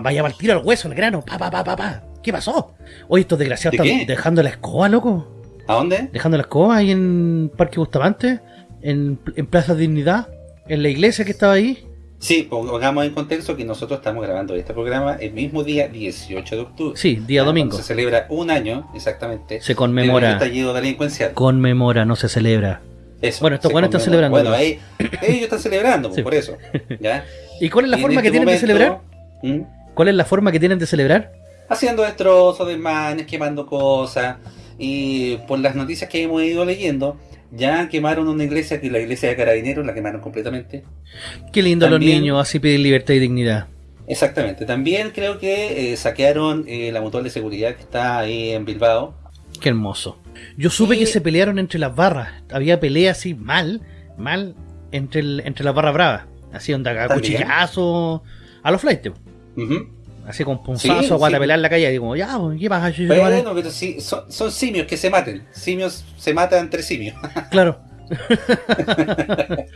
Vaya a partir al hueso, al grano. Pa, pa, pa, pa, ¿Qué pasó? Oye, estos desgraciados están dejando la escoba, loco. ¿A dónde? Dejando la escoba ahí en Parque Bustamante, en, en Plaza Dignidad, en la iglesia que estaba ahí. Sí, pongamos en contexto que nosotros estamos grabando este programa el mismo día 18 de octubre. Sí, día domingo. Se celebra un año, exactamente. Se conmemora. estallido delincuencial. Conmemora, no se celebra. Eso, bueno, estos buenos están celebrando. Bueno, ahí, ellos están celebrando, por eso. ¿ya? ¿Y cuál es la forma que este tienen de celebrar? ¿Mm? ¿Cuál es la forma que tienen de celebrar? Haciendo destrozos, desmanes, quemando cosas. Y por las noticias que hemos ido leyendo, ya quemaron una iglesia, que la iglesia de Carabineros, la quemaron completamente. Qué lindo los niños, así piden libertad y dignidad. Exactamente. También creo que eh, saquearon eh, la mutual de seguridad que está ahí en Bilbao. Qué hermoso. Yo supe que se pelearon entre las barras. Había pelea así mal, mal, entre, el, entre las barras bravas. Así onda, cuchillazo a los flights. Así con punzazo, sí, a en la calle. Digo, ya, pues, ¿qué pasa? Bueno, pero sí, son, son, simios que se maten. Simios se matan entre simios. claro.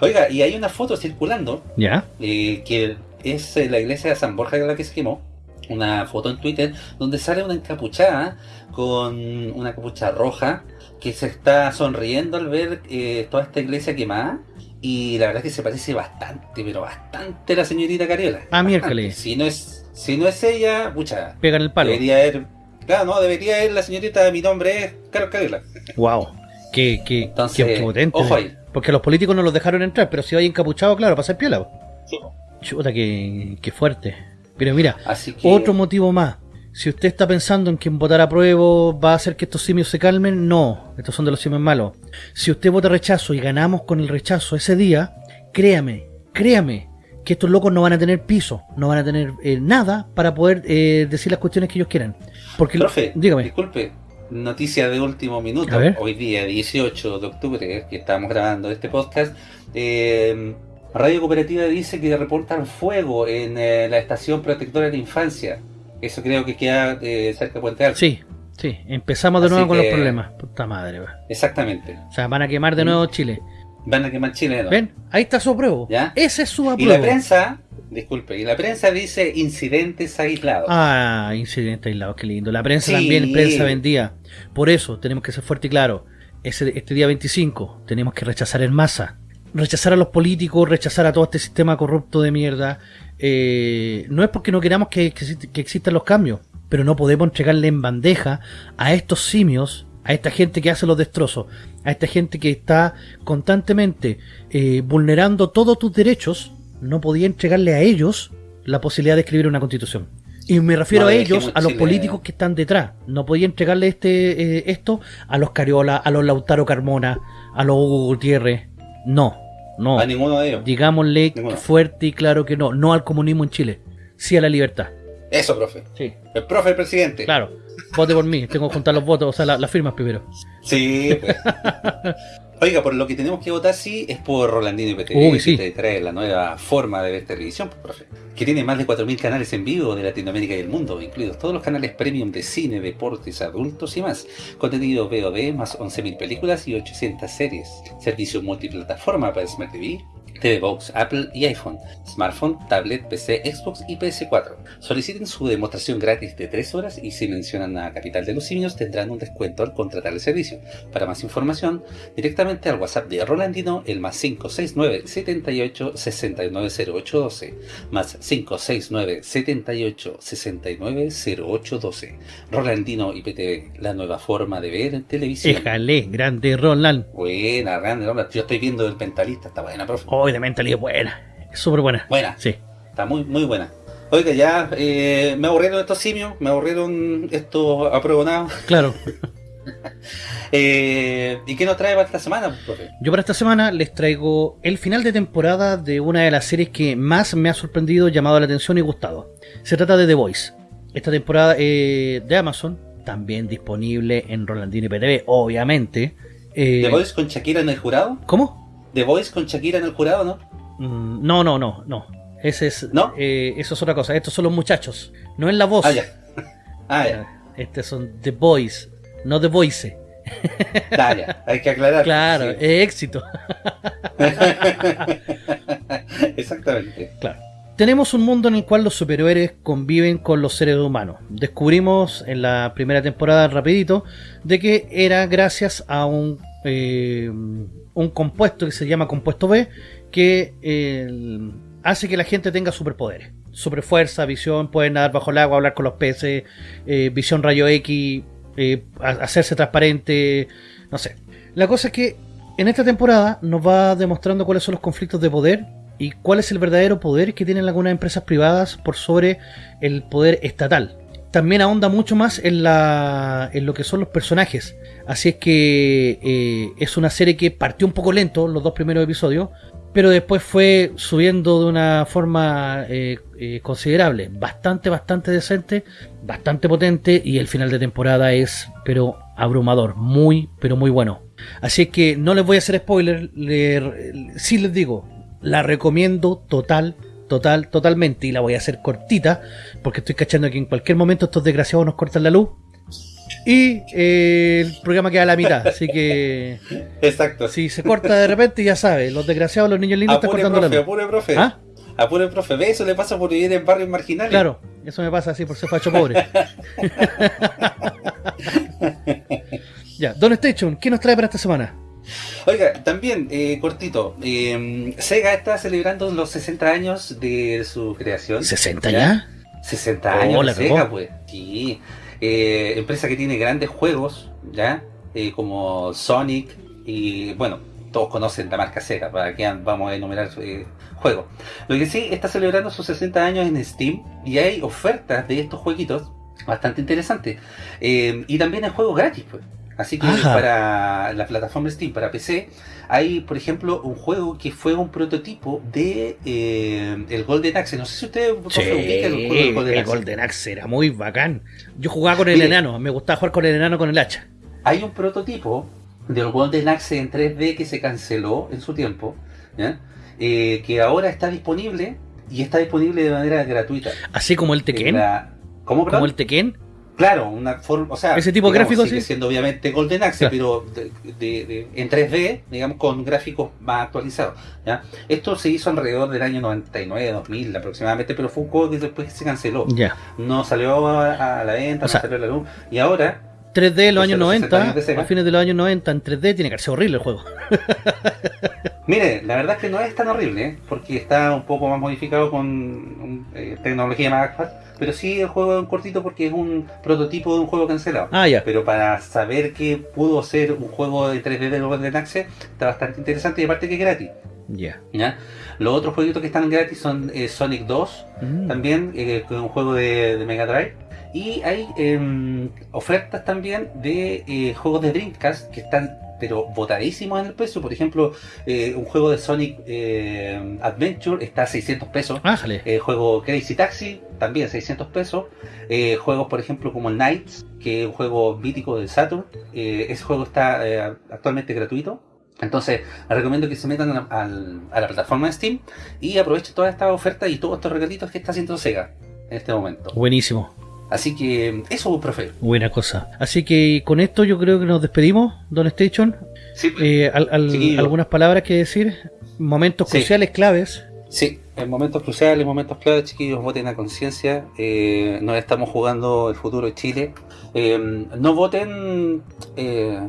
Oiga, y hay una foto circulando. Ya. Eh, que es eh, la iglesia de San Borja la que se quemó. Una foto en Twitter donde sale una encapuchada con una capucha roja que se está sonriendo al ver eh, toda esta iglesia quemada y la verdad es que se parece bastante, pero bastante a la señorita Cariola. Ah, miércoles. Si no es si no es ella, pucha. Pegan el palo. Debería ir. Claro, no, debería ir la señorita, mi nombre es Carlos Cariola. Wow. Qué, qué, Entonces, qué potente. Ojo ahí. Porque los políticos no los dejaron entrar, pero si hay encapuchado, claro, para ser piola. Sí. Chuta, qué, qué fuerte. Pero mira, otro motivo más. Si usted está pensando en que votar a prueba va a hacer que estos simios se calmen, no. Estos son de los simios malos. Si usted vota rechazo y ganamos con el rechazo ese día, créame, créame, que estos locos no van a tener piso, no van a tener eh, nada para poder eh, decir las cuestiones que ellos quieran. Porque, Profe, dígame. disculpe, noticia de último minuto, hoy día 18 de octubre, que estamos grabando este podcast, eh, Radio Cooperativa dice que reportan fuego en la estación protectora de infancia. Eso creo que queda cerca de Puente Alto. Sí, sí, empezamos de nuevo con los problemas. Puta madre. Exactamente. O sea, van a quemar de nuevo Chile. Van a quemar Chile. ¿Ven? Ahí está su apruebo. ¿Ya? Ese es su apruebo. Y la prensa, disculpe, y la prensa dice incidentes aislados. Ah, incidentes aislados, qué lindo. La prensa también, prensa vendía. Por eso tenemos que ser fuerte y claro. Ese, este día 25 tenemos que rechazar en masa rechazar a los políticos, rechazar a todo este sistema corrupto de mierda. Eh, no es porque no queramos que, existan los cambios, pero no podemos entregarle en bandeja a estos simios, a esta gente que hace los destrozos, a esta gente que está constantemente eh, vulnerando todos tus derechos, no podía entregarle a ellos la posibilidad de escribir una constitución. Y me refiero a ellos, a los políticos que están detrás. No podía entregarle este eh, esto a los Cariola, a los Lautaro Carmona, a los Hugo Gutiérrez. No, no. A ninguno de ellos. Digámosle fuerte y claro que no. No al comunismo en Chile. Sí a la libertad. Eso, profe. Sí. El profe, el presidente. Claro. Vote por mí. Tengo que juntar los votos, o sea, las firmas primero. Sí. Pues. Oiga, por lo que tenemos que votar sí es por Rolandino IPTV, Uy, sí. que trae la nueva forma de ver televisión, pues, profe. Que tiene más de 4.000 canales en vivo de Latinoamérica y el mundo, incluidos todos los canales premium de cine, deportes, adultos y más. Contenido VOD, más 11.000 películas y 800 series. Servicio multiplataforma para Smart TV, TV Box, Apple y iPhone, smartphone, tablet, PC, Xbox y PS4. Soliciten su demostración gratis de 3 horas y si mencionan a Capital de los Simios tendrán un descuento al contratar el servicio. Para más información, directamente al WhatsApp de Rolandino, el más 569 78 690812 más 569 78 690812 Rolandino IPTV, la nueva forma de ver televisión. Déjale, grande Roland. Buena, grande Roland. Yo estoy viendo el mentalista, está buena, profe de Mentally es buena. Es súper buena. Buena. Sí. Está muy, muy buena. Oiga, ya eh, me aburrieron estos simios, me aburrieron estos apruebonados. Claro. eh, ¿Y qué nos trae para esta semana, profe? Yo para esta semana les traigo el final de temporada de una de las series que más me ha sorprendido, llamado la atención y gustado. Se trata de The Voice. Esta temporada eh, de Amazon, también disponible en Rolandino y PTV, obviamente. Eh, ¿The Voice con Shakira en el jurado? ¿Cómo? The Voice con Shakira en el jurado, ¿no? Mm, no, no, no, no. Ese es, ¿No? Eh, eso es otra cosa. Estos son los muchachos. No es la voz. Ah, ya. Ah, ya. Estos son The Boys, no The Voice. Ah, ya. Hay que aclarar. Claro, es éxito. Exactamente. Claro. Tenemos un mundo en el cual los superhéroes conviven con los seres humanos. Descubrimos en la primera temporada, rapidito, de que era gracias a un eh, un compuesto que se llama compuesto B, que eh, hace que la gente tenga superpoderes. Superfuerza, visión, pueden nadar bajo el agua, hablar con los peces, eh, visión rayo X, hacerse transparente, no sé. La cosa es que en esta temporada nos va demostrando cuáles son los conflictos de poder y cuál es el verdadero poder que tienen algunas empresas privadas por sobre el poder estatal. También ahonda mucho más en, la, en lo que son los personajes. Así es que eh, es una serie que partió un poco lento los dos primeros episodios, pero después fue subiendo de una forma eh, eh, considerable, bastante, bastante decente, bastante potente y el final de temporada es, pero abrumador, muy, pero muy bueno. Así que no les voy a hacer spoiler, sí les digo, la recomiendo total, total, totalmente y la voy a hacer cortita porque estoy cachando que en cualquier momento estos desgraciados nos cortan la luz y eh, el programa queda a la mitad, así que. Exacto. Si se corta de repente, ya sabes, los desgraciados, los niños lindos están cortando la luz. Apure, profe. ¿Ah? Apure, profe. ¿Ve? Eso le pasa por vivir en barrios marginales. Claro, eso me pasa así por ser facho pobre. ya, Don Station, ¿qué nos trae para esta semana? Oiga, también, eh, cortito, eh, Sega está celebrando los 60 años de su creación. ¿60 ya? 60 años de Sega, pues. Sí. Eh, empresa que tiene grandes juegos, ¿ya? Eh, como Sonic y, bueno, todos conocen la marca Sega, para que vamos a enumerar juegos. Lo que sí, está celebrando sus 60 años en Steam y hay ofertas de estos jueguitos bastante interesantes. y también hay juegos gratis, pues. Así que para la plataforma Steam, para PC, hay, por ejemplo, un juego que fue un prototipo de eh, el Golden Axe. No sé si ustedes sí, el juego del Golden el Golden Axe era muy bacán. Yo jugaba con el enano, me gustaba jugar con el enano con el hacha. Hay un prototipo del Golden Axe en 3D que se canceló en su tiempo, eh, que ahora está disponible y está disponible de manera gratuita. Así como el Tekken. ¿Cómo, ¿Como el Tekken? Claro, una forma, o sea, ese tipo de gráficos sigue siendo obviamente Golden Axe, pero de, en 3D, digamos, con gráficos más actualizados. ¿ya? Esto se hizo alrededor del año 99, 2000 aproximadamente, pero fue un juego que después se canceló. Ya. No salió a, la venta, no salió a la luz, y ahora 3D en los años 90, a fines de los años 90, en 3D tiene que ser horrible el juego. Mire, la verdad es que no es tan horrible, ¿eh? porque está un poco más modificado con eh, tecnología más actual, pero sí el juego es un cortito porque es un prototipo de un juego cancelado. Ah, ya. Pero para saber que pudo ser un juego de 3D de Golden Axe, está bastante interesante y aparte que es gratis. Ya. ¿Ya? Los otros jueguitos que están gratis son eh, Sonic 2, mm. también, es un juego de Mega Drive y hay em, ofertas también de eh, juegos de Dreamcast que están pero botadísimos en el precio. Por ejemplo, eh, un juego de Sonic eh, Adventure está a 600 pesos. El juego Crazy Taxi también 600 pesos. juegos, por ejemplo, como el Knights, que es un juego mítico de Saturn. ese juego está actualmente gratuito. Entonces, les recomiendo que se metan a, a, la plataforma de Steam y aprovechen todas estas ofertas y todos estos regalitos que está haciendo Sega en este momento. Buenísimo. Así que eso, profe. Buena cosa. Así que con esto yo creo que nos despedimos, Don Station. Sí, eh, algunas palabras que decir, momentos cruciales, claves. Sí, en momentos cruciales, momentos claves, chiquillos, voten a conciencia. Eh, nos estamos jugando el futuro de Chile. Eh, no voten eh,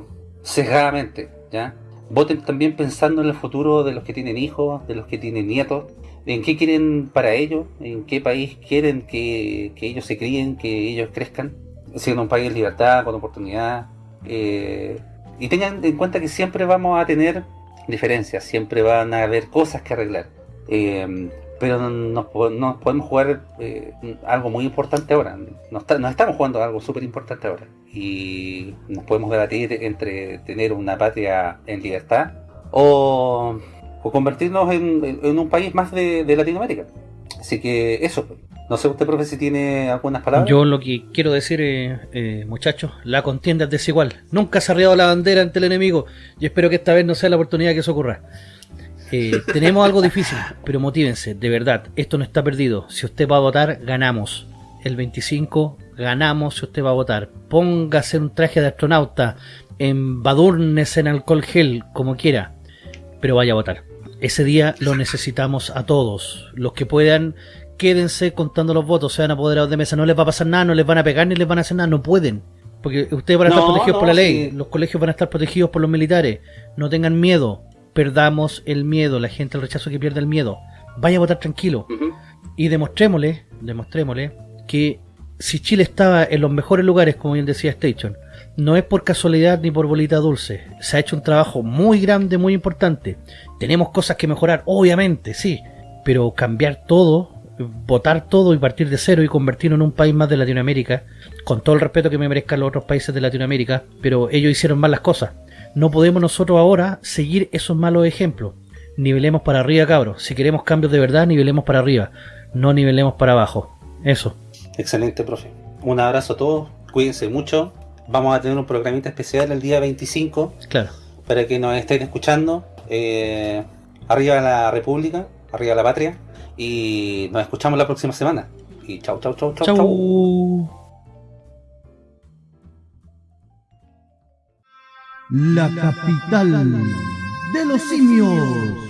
sesgadamente, ¿ya? Voten también pensando en el futuro de los que tienen hijos, de los que tienen nietos en qué quieren para ellos, en qué país quieren que, ellos se críen, que ellos crezcan, siendo un país de libertad, con oportunidad. Eh, y tengan en cuenta que siempre vamos a tener diferencias, siempre van a haber cosas que arreglar. Eh, pero nos, podemos jugar eh, algo muy importante ahora. Nos, estamos jugando algo súper importante ahora. Y nos podemos debatir entre tener una patria en libertad o o convertirnos en, un país más de, Latinoamérica. Así que eso, no sé usted, profe, si tiene algunas palabras. Yo lo que quiero decir, eh, muchachos, la contienda es desigual. Nunca se ha arriado la bandera ante el enemigo y espero que esta vez no sea la oportunidad que eso ocurra. Eh, tenemos algo difícil, pero motívense, de verdad, esto no está perdido. Si usted va a votar, ganamos. El 25 ganamos si usted va a votar. Póngase un traje de astronauta, embadurnes en alcohol gel, como quiera, pero vaya a votar. Ese día lo necesitamos a todos. Los que puedan, quédense contando los votos, sean apoderados de mesa. No les va a pasar nada, no les van a pegar ni les van a hacer nada, no pueden. Porque ustedes van a estar protegidos por la ley, los colegios van a estar protegidos por los militares. No tengan miedo, perdamos el miedo, la gente el rechazo que pierde el miedo. Vaya a votar tranquilo. Y demostrémosle, demostrémosle que si Chile estaba en los mejores lugares, como bien decía Station, no es por casualidad ni por bolita dulce. Se ha hecho un trabajo muy grande, muy importante. Tenemos cosas que mejorar, obviamente, sí. pero cambiar todo, votar todo y partir de cero y convertirlo en un país más de Latinoamérica, con todo el respeto que me merezcan los otros países de Latinoamérica, pero ellos hicieron mal las cosas. No podemos nosotros ahora seguir esos malos ejemplos. Nivelemos para arriba, cabros. Si queremos cambios de verdad, nivelemos para arriba. No nivelemos para abajo. Eso. Excelente, profe. Un abrazo a todos. Cuídense mucho. Vamos a tener un programita especial el día 25. Claro. Para que nos estén escuchando. Eh, arriba la República, arriba la patria. Y nos escuchamos la próxima semana. Y chau, chau, chau, chau, chau. chau. La capital de los simios.